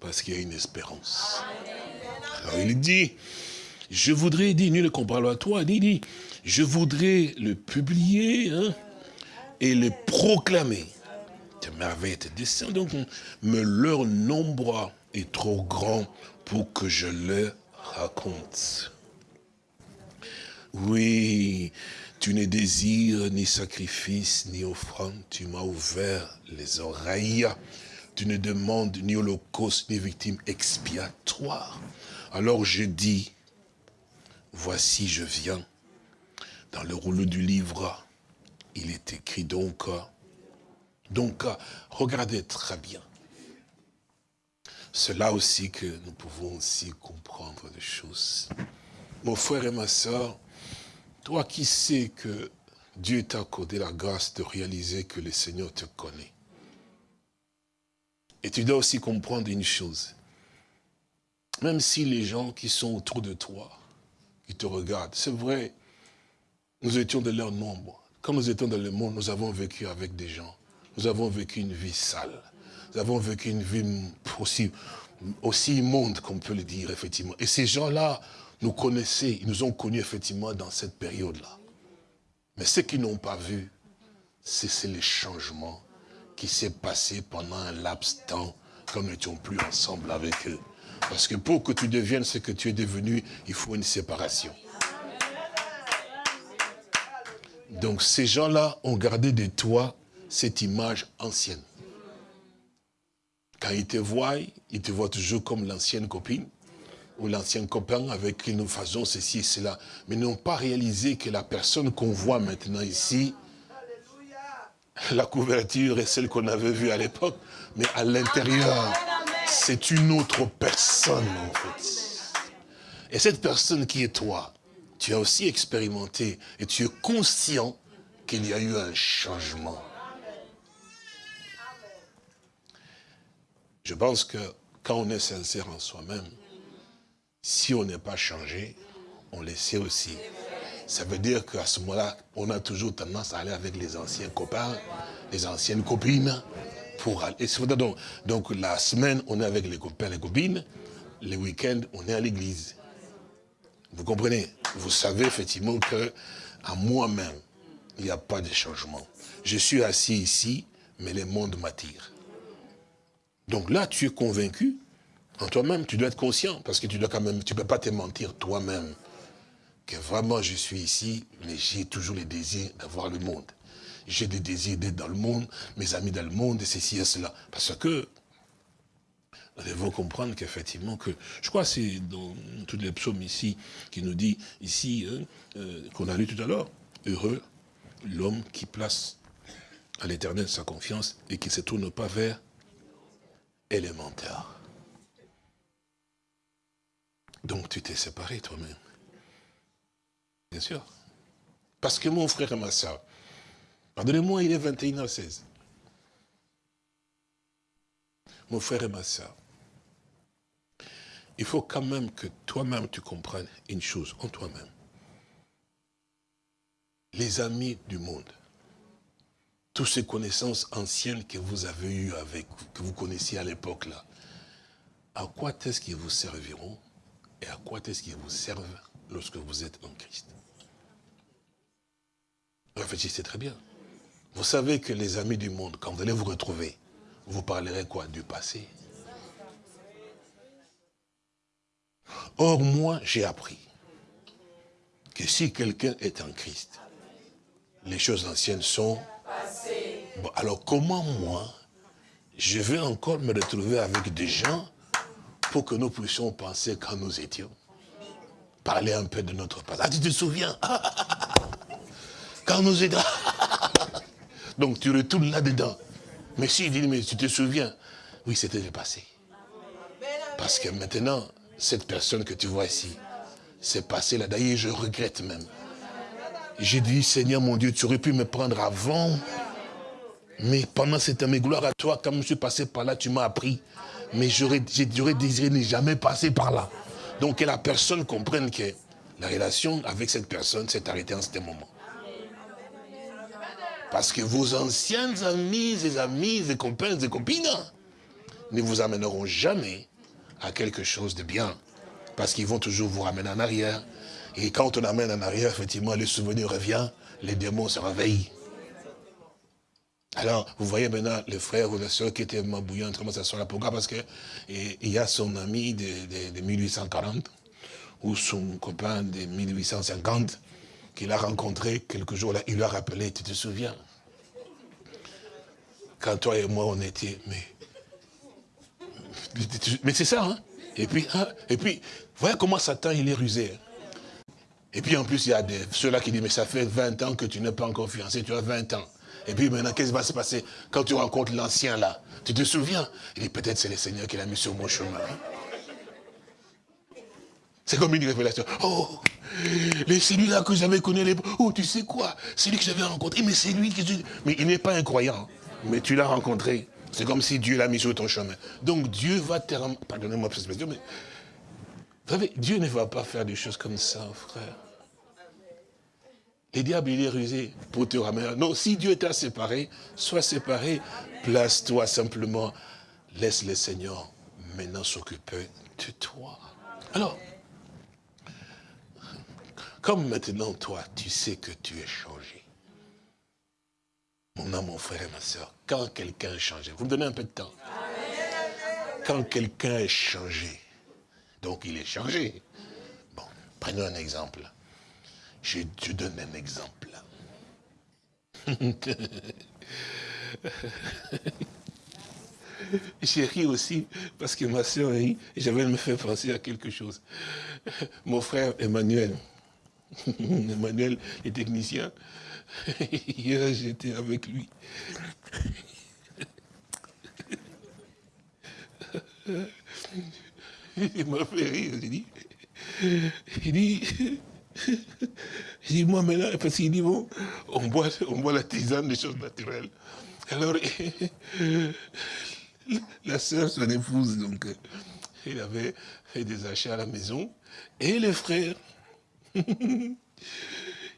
parce qu'il y a une espérance. Alors il dit, je voudrais, dit, nul ne compare à toi, il dit, je voudrais le publier hein, et le proclamer. Tes merveilles, tes desseins, donc, mais leur nombre est trop grand pour que je le raconte. Oui, tu ne désires ni sacrifice, ni offrande. Tu m'as ouvert les oreilles. Tu ne demandes ni holocauste, ni victime expiatoire. Alors je dis, voici je viens. Dans le rouleau du livre, il est écrit donc, donc regardez très bien. C'est là aussi que nous pouvons aussi comprendre des choses. Mon frère et ma soeur, toi qui sais que Dieu t'a accordé la grâce de réaliser que le Seigneur te connaît. Et tu dois aussi comprendre une chose. Même si les gens qui sont autour de toi, qui te regardent, c'est vrai, nous étions de leur nombre. Quand nous étions dans le monde, nous avons vécu avec des gens. Nous avons vécu une vie sale. Nous avons vécu une vie aussi, aussi immonde, qu'on peut le dire, effectivement. Et ces gens-là nous connaissaient, ils nous ont connus effectivement dans cette période-là. Mais ce qu'ils n'ont pas vu, c'est les changements qui s'est passé pendant un laps de temps quand nous n'étions plus ensemble avec eux. Parce que pour que tu deviennes ce que tu es devenu, il faut une séparation. Donc ces gens-là ont gardé de toi cette image ancienne. Quand ils te voient, ils te voient toujours comme l'ancienne copine. ou l'ancien copain avec qui nous faisons ceci et cela, mais n'ont pas réalisé que la personne qu'on voit maintenant ici, la couverture est celle qu'on avait vue à l'époque, mais à l'intérieur, c'est une autre personne en fait. Et cette personne qui est toi, tu as aussi expérimenté et tu es conscient qu'il y a eu un changement. Je pense que quand on est sincère en soi-même, si on n'est pas changé, on le sait aussi. Ça veut dire qu'à ce moment-là, on a toujours tendance à aller avec les anciens copains, les anciennes copines, pour aller. Donc, donc la semaine, on est avec les copains, les copines, les week-ends, on est à l'église. Vous comprenez? Vous savez effectivement que à moi-même, il n'y a pas de changement. Je suis assis ici, mais le monde m'attire. Donc là, tu es convaincu, en toi-même, tu dois être conscient, parce que tu dois quand même, tu ne peux pas te mentir toi-même, que vraiment je suis ici, mais j'ai toujours le désir d'avoir le monde. J'ai des désirs d'être dans le monde, mes amis dans le monde, et ceci et cela. Parce que nous devons comprendre qu'effectivement, que je crois que c'est dans tous les psaumes ici, qui nous dit, ici, hein, euh, qu'on a lu tout à l'heure, heureux l'homme qui place à l'éternel sa confiance et qui ne se tourne pas vers élémentaire. Donc tu t'es séparé toi-même. Bien sûr. Parce que mon frère et ma soeur, pardonnez-moi, il est 21h16. Mon frère et ma soeur, il faut quand même que toi-même tu comprennes une chose en toi-même. Les amis du monde, toutes ces connaissances anciennes que vous avez eues avec, que vous connaissiez à l'époque là, à quoi est-ce qu'ils vous serviront et à quoi est-ce qu'ils vous servent lorsque vous êtes en Christ? Réfléchissez très bien. Vous savez que les amis du monde, quand vous allez vous retrouver, vous parlerez quoi? Du passé. Or, moi, j'ai appris que si quelqu'un est en Christ, les choses anciennes sont alors comment moi, je vais encore me retrouver avec des gens pour que nous puissions penser quand nous étions? Parler un peu de notre passé. Ah, tu te souviens? Quand nous étions... Donc tu retournes là-dedans. Mais si, tu te souviens? Oui, c'était le passé. Parce que maintenant, cette personne que tu vois ici, c'est passé là. D'ailleurs, je regrette même. J'ai dit, Seigneur mon Dieu, tu aurais pu me prendre avant. Mais pendant cette année, gloire à toi, quand je suis passé par là, tu m'as appris. Mais j'aurais désiré ne jamais passer par là. Donc que la personne comprenne que la relation avec cette personne s'est arrêtée en ce moment. Parce que vos anciennes amies et amis et copains et copines ne vous amèneront jamais à quelque chose de bien. Parce qu'ils vont toujours vous ramener en arrière. Et quand on amène en arrière, effectivement, le souvenir revient, les démons se réveillent. Alors, vous voyez maintenant le frère ou la soeur qui était bouillant comment à là. Pourquoi Parce qu'il y a son ami de, 1840 ou son copain de 1850 qu'il a rencontré quelques jours là. Il lui a rappelé, tu te souviens? Quand toi et moi on était, mais... Mais c'est ça, hein Et puis, hein, et puis, voyez comment Satan il est rusé. Hein. Et puis en plus, il y a ceux-là qui disent, mais ça fait 20 ans que tu n'es pas encore fiancé, tu as 20 ans. Et puis maintenant, qu'est-ce qui va se passer quand tu rencontres l'ancien là? Tu te souviens? Il dit, peut-être c'est le Seigneur qui l'a mis sur mon chemin. C'est comme une révélation. Oh, celui-là que j'avais connu les... Oh, tu sais quoi? C'est lui que j'avais rencontré, mais c'est lui qui... Mais il n'est pas incroyant. Mais tu l'as rencontré. C'est comme si Dieu l'a mis sur ton chemin. Donc Dieu va te... Pardonnez-moi cette expression, mais... Vous savez, Dieu ne va pas faire des choses comme ça, frère. Les diables, il est rusé pour te ramener. Non, si Dieu t'a séparé, sois séparé, place-toi simplement. Laisse le Seigneur maintenant s'occuper de toi. Alors, comme maintenant toi, tu sais que tu es changé. Mon âme, mon frère et ma soeur, quand quelqu'un est changé, vous me donnez un peu de temps. Quand quelqu'un est changé, donc il est changé. Bon, prenons un exemple. Je te donne un exemple. j'ai ri aussi parce que ma soeur rit et j'avais me fait penser à quelque chose. Mon frère Emmanuel, Emmanuel est technicien, hier j'étais avec lui. Il m'a fait rire, j'ai dit, il dit, il dit, moi maintenant, parce qu'il dit, bon, on boit, on boit la tisane des choses naturelles. Alors, la sœur, son épouse, donc, il avait fait des achats à la maison, et les frères,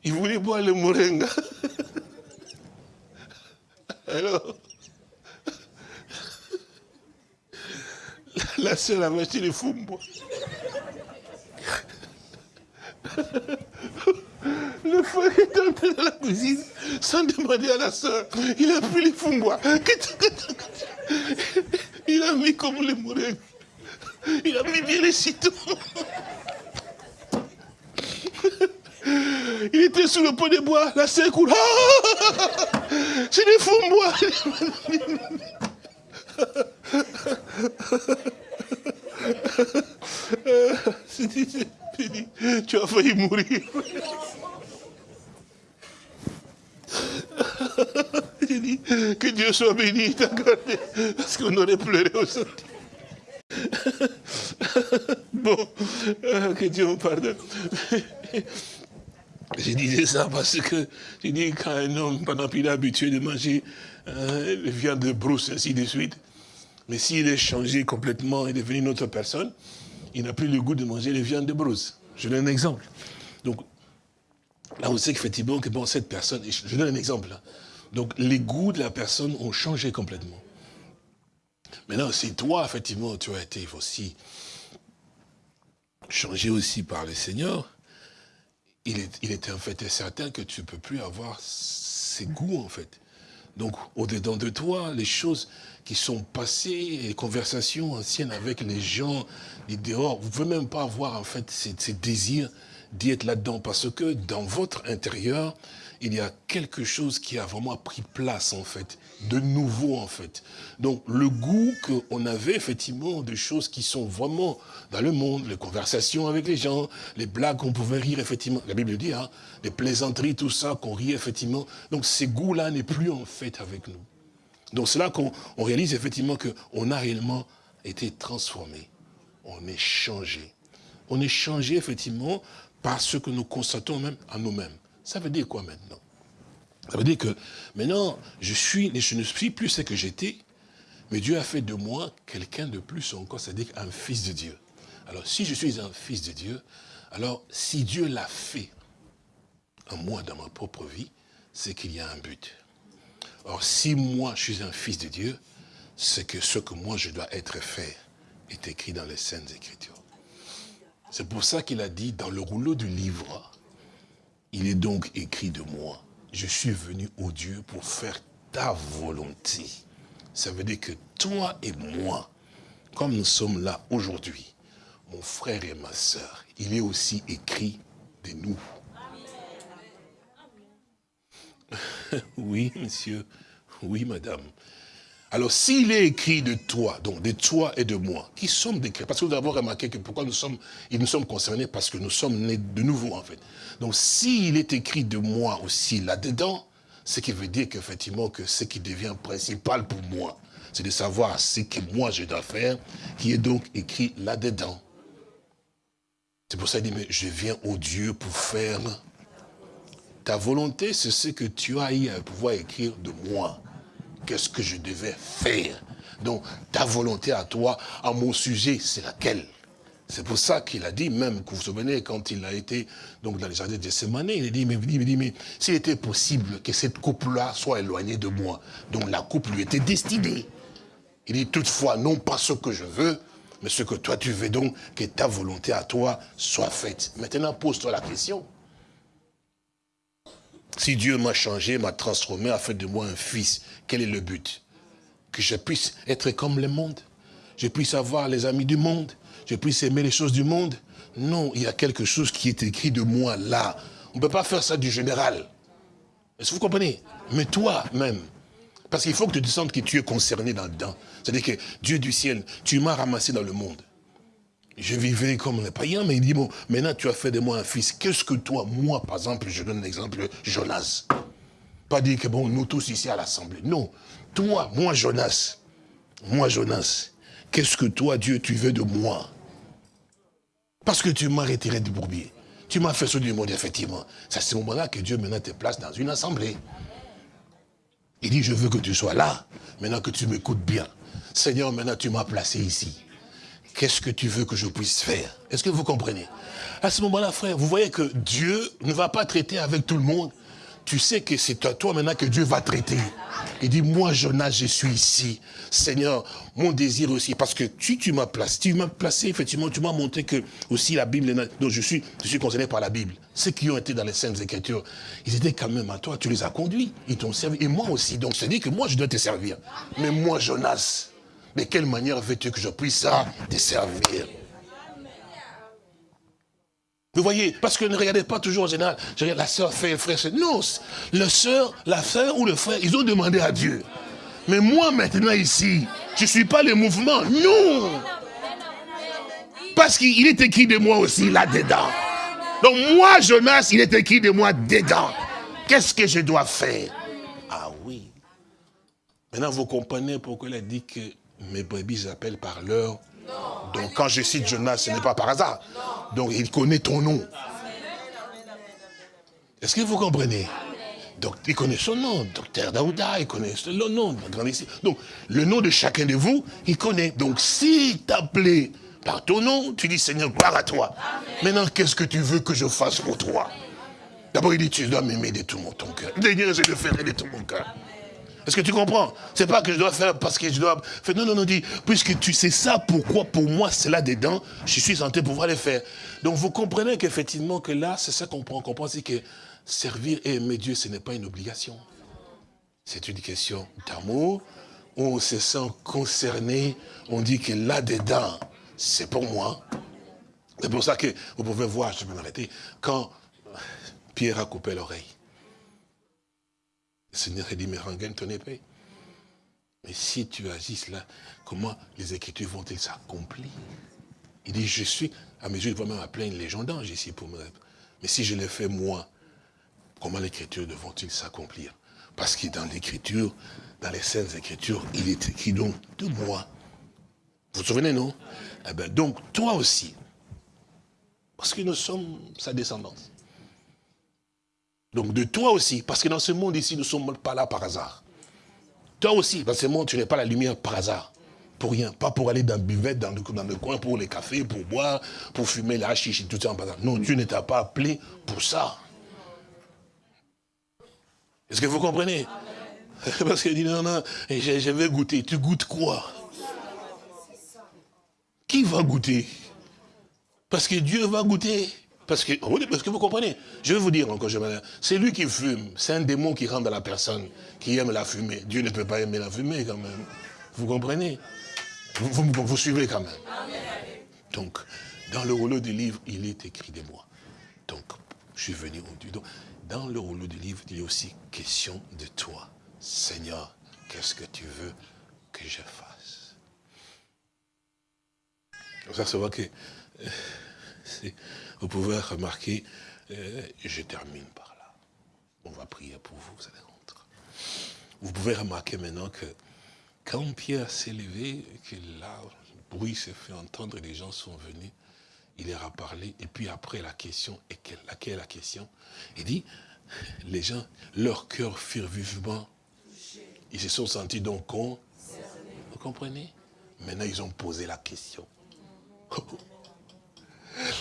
ils voulaient boire le moringa. Alors, la sœur avait acheté les fumbo. Le frère est entré dans la cuisine sans demander à la soeur. Il a pris les fumbois. Il a mis comme les mourins. Il a mis bien les citons. Il était sous le pot de bois, la sœur coule. Ah C'est des fumbois. tu as failli mourir. J'ai dit, que Dieu soit béni, t'a gardé, parce qu'on aurait pleuré aujourd'hui. bon, euh, que Dieu me pardonne. J'ai dit ça parce que, j'ai dit, quand un homme, pendant qu'il est habitué de manger euh, viande de brousse, ainsi de suite, mais s'il est changé complètement et devenu une autre personne, il n'a plus le goût de manger les viandes de brousse. Je donne un exemple. Donc, là, on sait qu'effectivement, que bon, cette personne, je donne un exemple. Là. Donc, les goûts de la personne ont changé complètement. Maintenant, si toi, effectivement, tu as été aussi changé aussi par le Seigneur, il, est, était en fait certain que tu ne peux plus avoir ces goûts, en fait. Donc, au-dedans de toi, les choses qui sont passées, les conversations anciennes avec les gens, les dehors, vous ne pouvez même pas avoir, en fait, ces désirs d'y être là-dedans. Parce que dans votre intérieur, il y a quelque chose qui a vraiment pris place, en fait, de nouveau, en fait. Donc, le goût qu'on avait, effectivement, de choses qui sont vraiment dans le monde, les conversations avec les gens, les blagues qu'on pouvait rire, effectivement. La Bible dit, hein, les plaisanteries, tout ça, qu'on rit, effectivement. Donc, ces goûts-là n'est plus, en fait, avec nous. Donc, c'est là qu'on réalise, effectivement, qu'on a réellement été transformé. On est changé. On est changé, effectivement, par ce que nous constatons même à nous-mêmes. Ça veut dire quoi maintenant? Ça veut dire que maintenant, je, suis, je ne suis plus ce que j'étais, mais Dieu a fait de moi quelqu'un de plus encore, c'est-à-dire un fils de Dieu. Alors, si je suis un fils de Dieu, alors si Dieu l'a fait en moi, dans ma propre vie, c'est qu'il y a un but. Or, si moi, je suis un fils de Dieu, c'est que ce que moi, je dois être fait est écrit dans les Saintes Écritures. C'est pour ça qu'il a dit, dans le rouleau du livre, il est donc écrit de moi, je suis venu au Dieu pour faire ta volonté. Ça veut dire que toi et moi, comme nous sommes là aujourd'hui, mon frère et ma soeur, il est aussi écrit de nous. oui, monsieur. Oui, madame. Alors, s'il est écrit de toi, donc de toi et de moi, qui sommes des Parce que vous avez remarqué que pourquoi nous sommes, nous sommes concernés Parce que nous sommes nés de nouveau, en fait. Donc, s'il est écrit de moi aussi là-dedans, ce qui veut dire qu'effectivement, que ce qui devient principal pour moi, c'est de savoir ce que moi je dois faire, qui est donc écrit là-dedans. C'est pour ça qu'il dit, mais je viens au Dieu pour faire ta volonté, c'est ce que tu as eu à pouvoir écrire de moi qu'est-ce que je devais faire? Donc, ta volonté à toi, à mon sujet, c'est laquelle? C'est pour ça qu'il a dit, même, que vous vous souvenez, quand il a été donc, dans les jardins de Semane, il a dit, mais, mais s'il était possible que cette couple-là soit éloignée de moi, donc la couple lui était destinée. Il dit, toutefois, non pas ce que je veux, mais ce que toi tu veux donc, que ta volonté à toi soit faite. Maintenant, pose-toi la question. Si Dieu m'a changé, m'a transformé, a fait de moi un fils, quel est le but? Que je puisse être comme le monde Je puisse avoir les amis du monde Je puisse aimer les choses du monde Non, il y a quelque chose qui est écrit de moi là. On ne peut pas faire ça du général. Est-ce que vous comprenez? Mais toi-même, Parce qu'il faut que tu te que tu es concerné là-dedans. C'est-à-dire que Dieu du ciel, tu m'as ramassé dans le monde. Je vivais comme un païen, mais il dit, bon, maintenant tu as fait de moi un fils. Qu'est-ce que toi, moi, par exemple, je donne l'exemple, Jonas? Pas dire que, bon, nous tous ici à l'Assemblée. Non. Toi, moi, Jonas. Moi, Jonas. Qu'est-ce que toi, Dieu, tu veux de moi? Parce que tu m'as retiré du bourbier. Tu m'as fait sortir du monde, effectivement. C'est à ce moment-là que Dieu maintenant te place dans une assemblée. Il dit, je veux que tu sois là, maintenant que tu m'écoutes bien. Seigneur, maintenant tu m'as placé ici. Qu'est-ce que tu veux que je puisse faire? Est-ce que vous comprenez? À ce moment-là, frère, vous voyez que Dieu ne va pas traiter avec tout le monde. Tu sais que c'est à toi maintenant que Dieu va traiter. Il dit, moi Jonas, je suis ici. Seigneur, mon désir aussi, parce que tu, tu m'as placé, tu m'as placé, effectivement, tu m'as montré que aussi la Bible, donc je suis, je suis concerné par la Bible. Ceux qui ont été dans les Saintes Écritures, ils étaient quand même à toi, tu les as conduits, ils t'ont servi, et moi aussi. Donc c'est dit que moi je dois te servir. Mais moi Jonas, de quelle manière veux-tu que je puisse te servir? Vous voyez, parce que ne regardez pas toujours en général, la soeur fait, le frère Non, le soeur, la soeur ou le frère, ils ont demandé à Dieu. Mais moi maintenant ici, je ne suis pas le mouvement. Non. Parce qu'il est écrit de moi aussi là-dedans. Donc moi, Jonas, il est écrit de moi dedans. Qu'est-ce que je dois faire? Ah oui. Maintenant, vous comprenez pourquoi il a dit que mes brebis appellent par l'heure. Donc quand je cite Jonas, ce n'est pas par hasard. Donc il connaît ton nom. Est-ce que vous comprenez? Donc, il connaît son nom, docteur Daouda, il connaît le nom, Donc, le nom de chacun de vous, il connaît. Donc, s'il t'appelait par ton nom, tu dis, Seigneur, gloire à toi. Maintenant, qu'est-ce que tu veux que je fasse pour toi? D'abord, il dit, tu dois m'aimer de tout mon ton cœur. D'ailleurs, je le ferai de tout mon cœur. Est-ce que tu comprends C'est pas que je dois faire parce que je dois. Non, non, non, dis, puisque tu sais ça, pourquoi pour moi c'est là dedans, je suis tenté de pouvoir le faire. Donc vous comprenez qu'effectivement que là, c'est ça qu'on prend. On comprend, c'est que servir et aimer Dieu, ce n'est pas une obligation. C'est une question d'amour. On se sent concerné, on dit que là-dedans, c'est pour moi. C'est pour ça que vous pouvez voir, je vais m'arrêter, quand Pierre a coupé l'oreille. Seigneur a dit, mais rengaine ton épée. Mais si tu agis là, comment les Écritures vont-elles s'accomplir? Il dit, je suis, à mesure, il va même appeler une légende d'ange ici pour me Mais si je le fais moi, comment les Écritures vont-ils s'accomplir? Parce que dans l'Écriture, dans les Saintes Écritures, il est écrit donc de moi. Vous vous souvenez, non? Eh bien, Donc, toi aussi, parce que nous sommes sa descendance. Donc de toi aussi, parce que dans ce monde ici, nous ne sommes pas là par hasard. Toi aussi, dans ce monde, tu n'es pas la lumière par hasard. Pour rien. Pas pour aller dans le buvette, dans le, coin, pour les cafés, pour boire, pour fumer la chiche et tout ça. Non, Dieu ne t'a pas appelé pour ça. Est-ce que vous comprenez? Parce qu'il dit, non, non, je vais goûter. Tu goûtes quoi? Qui va goûter? Parce que Dieu va goûter. Parce que, parce que vous comprenez, je vais vous dire encore, c'est lui qui fume, c'est un démon qui rentre dans la personne, qui aime la fumée. Dieu ne peut pas aimer la fumée quand même. Vous comprenez? Vous, vous, suivez quand même. Donc, dans le rouleau du livre, il est écrit de moi. Donc, je suis venu au Donc, dans le rouleau du livre, il a aussi question de toi. Seigneur, qu'est-ce que tu veux que je fasse? Se voit que euh, vous pouvez remarquer, euh, je termine par là. On va prier pour vous, vous allez rentrer. Vous pouvez remarquer maintenant que quand Pierre s'est levé, que là, le bruit s'est fait entendre et les gens sont venus, il leur a parlé. Et puis après, la question, et quelle, laquelle est la question? Il dit, les gens, leur cœur furent vivement. Ils se sont sentis donc con. Vous comprenez? Maintenant, ils ont posé la question.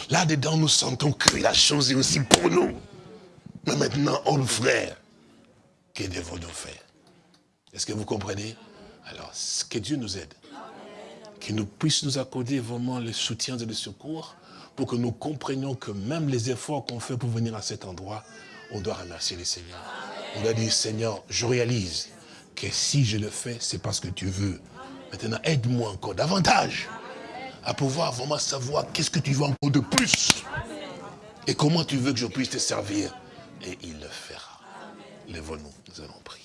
Là-dedans, nous sentons que la chose est aussi pour nous. Mais maintenant, homme frère, que devons-nous faire? Est-ce que vous comprenez? Alors, que Dieu nous aide. Qu'il nous puisse nous accorder vraiment le soutien et le secours pour que nous comprenions que même les efforts qu'on fait pour venir à cet endroit, on doit remercier le Seigneur. On doit dire, Seigneur, je réalise que si je le fais, c'est parce que tu veux. Maintenant, aide-moi encore davantage à pouvoir vraiment savoir qu'est-ce que tu veux encore de plus. Et comment tu veux que je puisse te servir. Et il le fera. Lève-nous, nous allons prier.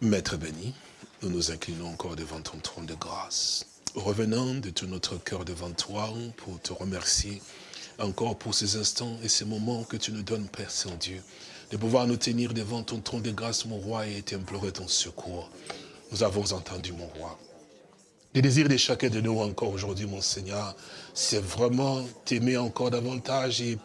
Maître béni, nous nous inclinons encore devant ton trône de grâce. Revenant de tout notre cœur devant toi pour te remercier encore pour ces instants et ces moments que tu nous donnes, Père Saint-Dieu, de pouvoir nous tenir devant ton trône de grâce, mon roi, et t'implorer ton secours. Nous avons entendu, mon roi. Le désir de chacun de nous encore aujourd'hui, mon Seigneur, c'est vraiment t'aimer encore davantage et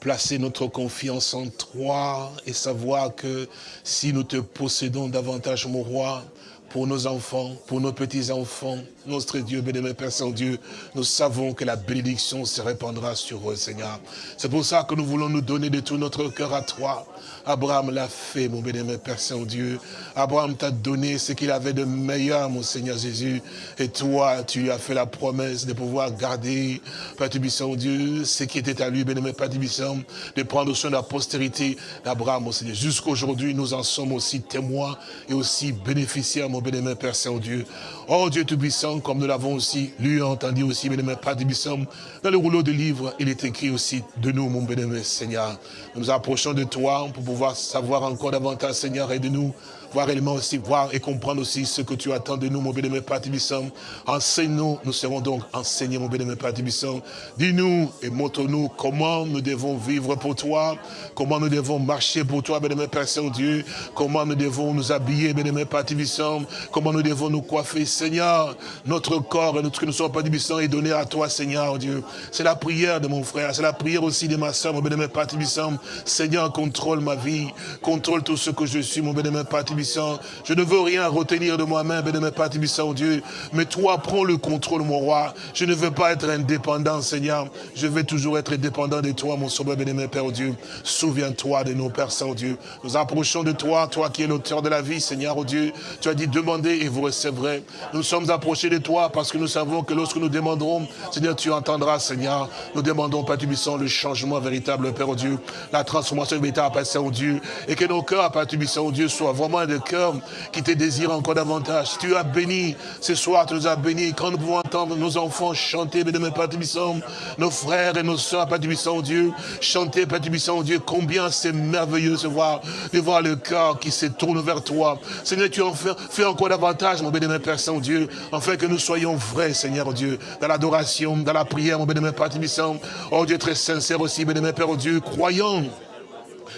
placer notre confiance en toi et savoir que si nous te possédons davantage, mon roi, pour nos enfants, pour nos petits-enfants, notre Dieu, bénémoine Père Saint-Dieu, nous savons que la bénédiction se répandra sur eux, Seigneur. C'est pour ça que nous voulons nous donner de tout notre cœur à toi. Abraham l'a fait, mon bénémoine Père Saint-Dieu. Abraham t'a donné ce qu'il avait de meilleur, mon Seigneur Jésus. Et toi, tu as fait la promesse de pouvoir garder, Père Saint-Dieu, ce qui était à lui, bénémoine Père de prendre soin de la postérité d'Abraham, mon Seigneur. Jusqu'aujourd'hui, nous en sommes aussi témoins et aussi bénéficiaires, mon bénémoine Père Saint-Dieu. Oh Dieu Tout-Puissant, comme nous l'avons aussi lu, entendu aussi, bénémoine Père dans le rouleau de livres, il est écrit aussi de nous, mon bénémoine Seigneur. Nous nous approchons de toi pour pouvoir savoir encore davantage, Seigneur, et de nous voir réellement aussi, voir et comprendre aussi ce que tu attends de nous, mon Tibissam. Enseigne-nous, nous serons donc enseignés, mon Tibissam. Dis-nous et montre-nous comment nous devons vivre pour toi, comment nous devons marcher pour toi, bénémoine Père Saint-Dieu, comment nous devons nous habiller, bénémoine Père comment nous devons nous coiffer, Seigneur. Notre corps et notre que nous sommes Père Tibissam est donné à toi, Seigneur, Dieu. C'est la prière de mon frère, c'est la prière aussi de ma soeur, mon Tibissam. Seigneur, contrôle ma vie, contrôle tout ce que je suis, mon Père Je ne veux rien retenir de moi-même, Père Tibissant, Dieu. Mais toi, prends le contrôle, mon roi. Je ne veux pas être indépendant, Seigneur. Je veux toujours être dépendant de toi, mon sauveur, bénémoine Père Dieu. Souviens-toi de nos Pères Saint Dieu. Nous approchons de toi, toi qui es l'auteur de la vie, Seigneur, oh Dieu. Tu as dit, demandez et vous recevrez. Nous sommes approchés de toi parce que nous savons que lorsque nous demanderons, Seigneur, tu entendras, Seigneur. Nous demandons, Père Tibissant, le changement véritable, Père Dieu. La transformation véritable, Père Saint-Dieu. Et que nos cœurs, Père Tibissant, Dieu, soient vraiment de cœur qui te désire encore davantage. Tu as béni, ce soir tu nous as béni, quand nous pouvons entendre nos enfants chanter, bénémoine Père nos frères et nos soeurs, Père Dieu, chanter, Père Dieu, combien c'est merveilleux de voir, de voir le cœur qui se tourne vers toi. Seigneur, tu en fais, encore davantage, mon bénémoine Père Saint-Dieu, afin que nous soyons vrais, Seigneur Dieu, dans l'adoration, dans la prière, mon bénémoine Père Oh Dieu, très sincère aussi, bénémoine Père Dieu, croyant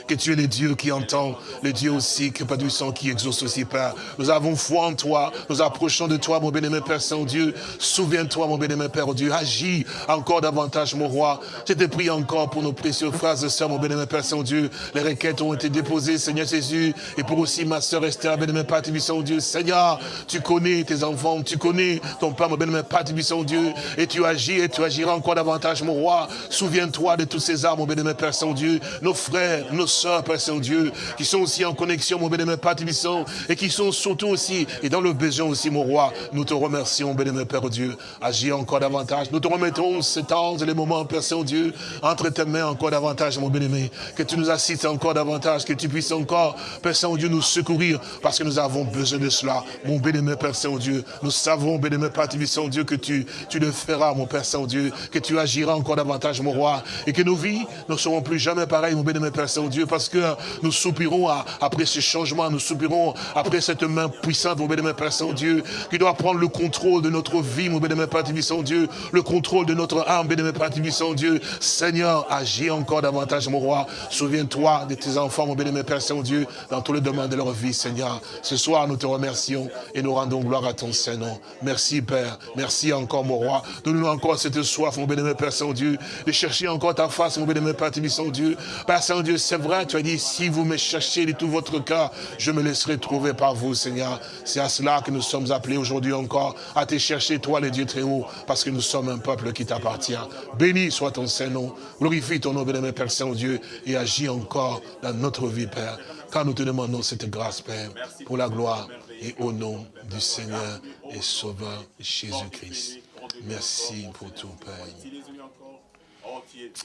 que tu es le Dieu qui entend, le Dieu aussi, que pas du sang qui exauce aussi, Père. Nous avons foi en toi, nous approchons de toi, mon bénémoine Père Saint-Dieu. Souviens-toi, mon bénémoine Père Dieu, agis encore davantage, mon roi. Je te prie encore pour nos précieux frères et sœurs, mon bénémoine Père Saint-Dieu. Les requêtes ont été déposées, Seigneur Jésus, et pour aussi ma sœur Esther, bénémoine Père Saint-Dieu. Seigneur, tu connais tes enfants, tu connais ton Père, mon bénémoine Père Saint-Dieu, et tu agis, et tu agiras encore davantage, mon roi. Souviens-toi de tous ces armes, mon bénémoine Père Saint-Dieu, nos frères, nos soeurs, Père Saint-Dieu, qui sont aussi en connexion, mon bénémoine Père Tibissant, et qui sont surtout aussi, et dans le besoin aussi, mon roi, nous te remercions, bénémoine Père Dieu, agis encore davantage. Nous te remettons ces temps et les moments, Père Saint-Dieu, entre tes mains encore davantage, mon bénémoine, que tu nous assistes encore davantage, que tu puisses encore, Père Saint-Dieu, nous secourir, parce que nous avons besoin de cela, mon bénémoine Père Saint-Dieu. Nous savons, bénémoine Père Tibissant, Dieu, que tu, tu le feras, mon Père Saint-Dieu, que tu agiras encore davantage, mon roi, et que nos vies ne seront plus jamais pareilles, mon bénémoine Père Saint-Dieu, parce que nous soupirons après ce changement, nous soupirons après cette main puissante, mon bénémoine Père Saint-Dieu, qui doit prendre le contrôle de notre vie, mon bénémoine Père Saint-Dieu, le contrôle de notre âme, bénémoine Père Saint-Dieu. Seigneur, agis encore davantage, mon roi. Souviens-toi de tes enfants, mon bénémoine Père Saint-Dieu, dans tous les domaines de leur vie, Seigneur. Ce soir, nous te remercions et nous rendons gloire à ton Saint-Nom. Merci, Père. Merci encore, mon roi. Donne-nous encore cette soif, mon bénémoine Père Saint-Dieu, de chercher encore ta face, mon bénémoine Père Saint-Dieu. Père Saint-Dieu, c'est vrai, tu as dit, si vous me cherchez de tout votre cœur, je me laisserai trouver par vous, Seigneur. C'est à cela que nous sommes appelés aujourd'hui encore, à te chercher, toi, le Dieu très haut, parce que nous sommes un peuple qui t'appartient. Béni soit ton Saint-Nom, glorifie ton nom, bénémoine Père Saint-Dieu, et agis encore dans notre vie, Père. Car nous te demandons cette grâce, Père, pour la gloire et au nom du Seigneur et Sauveur Jésus-Christ. Merci pour tout, Père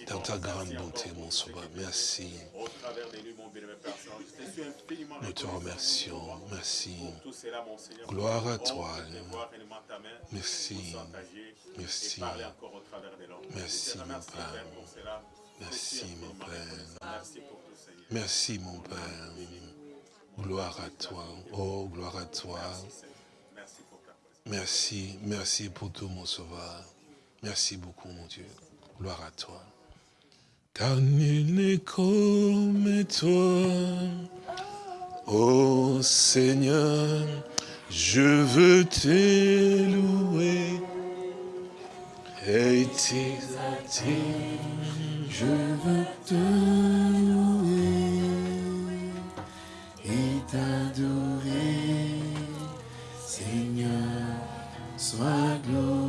dans ta grande bonté, mon sauveur. Merci. Nous te remercions. Merci. Gloire à toi. Merci. Merci. Merci, mon Père. Merci, mon Père. Merci, mon Père. Gloire à toi. Oh, gloire à toi. Merci, merci pour tout, mon sauveur. Merci beaucoup, mon Dieu. Gloire à toi. Car nul n'est comme toi. Oh Seigneur, je veux te louer et t'exalter. Je veux te louer et t'adorer. Seigneur, sois glorifié.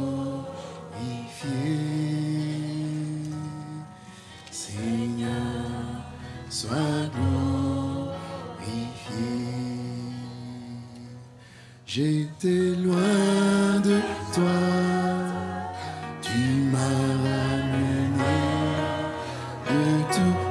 J'étais loin de toi, tu m'as ramené de tous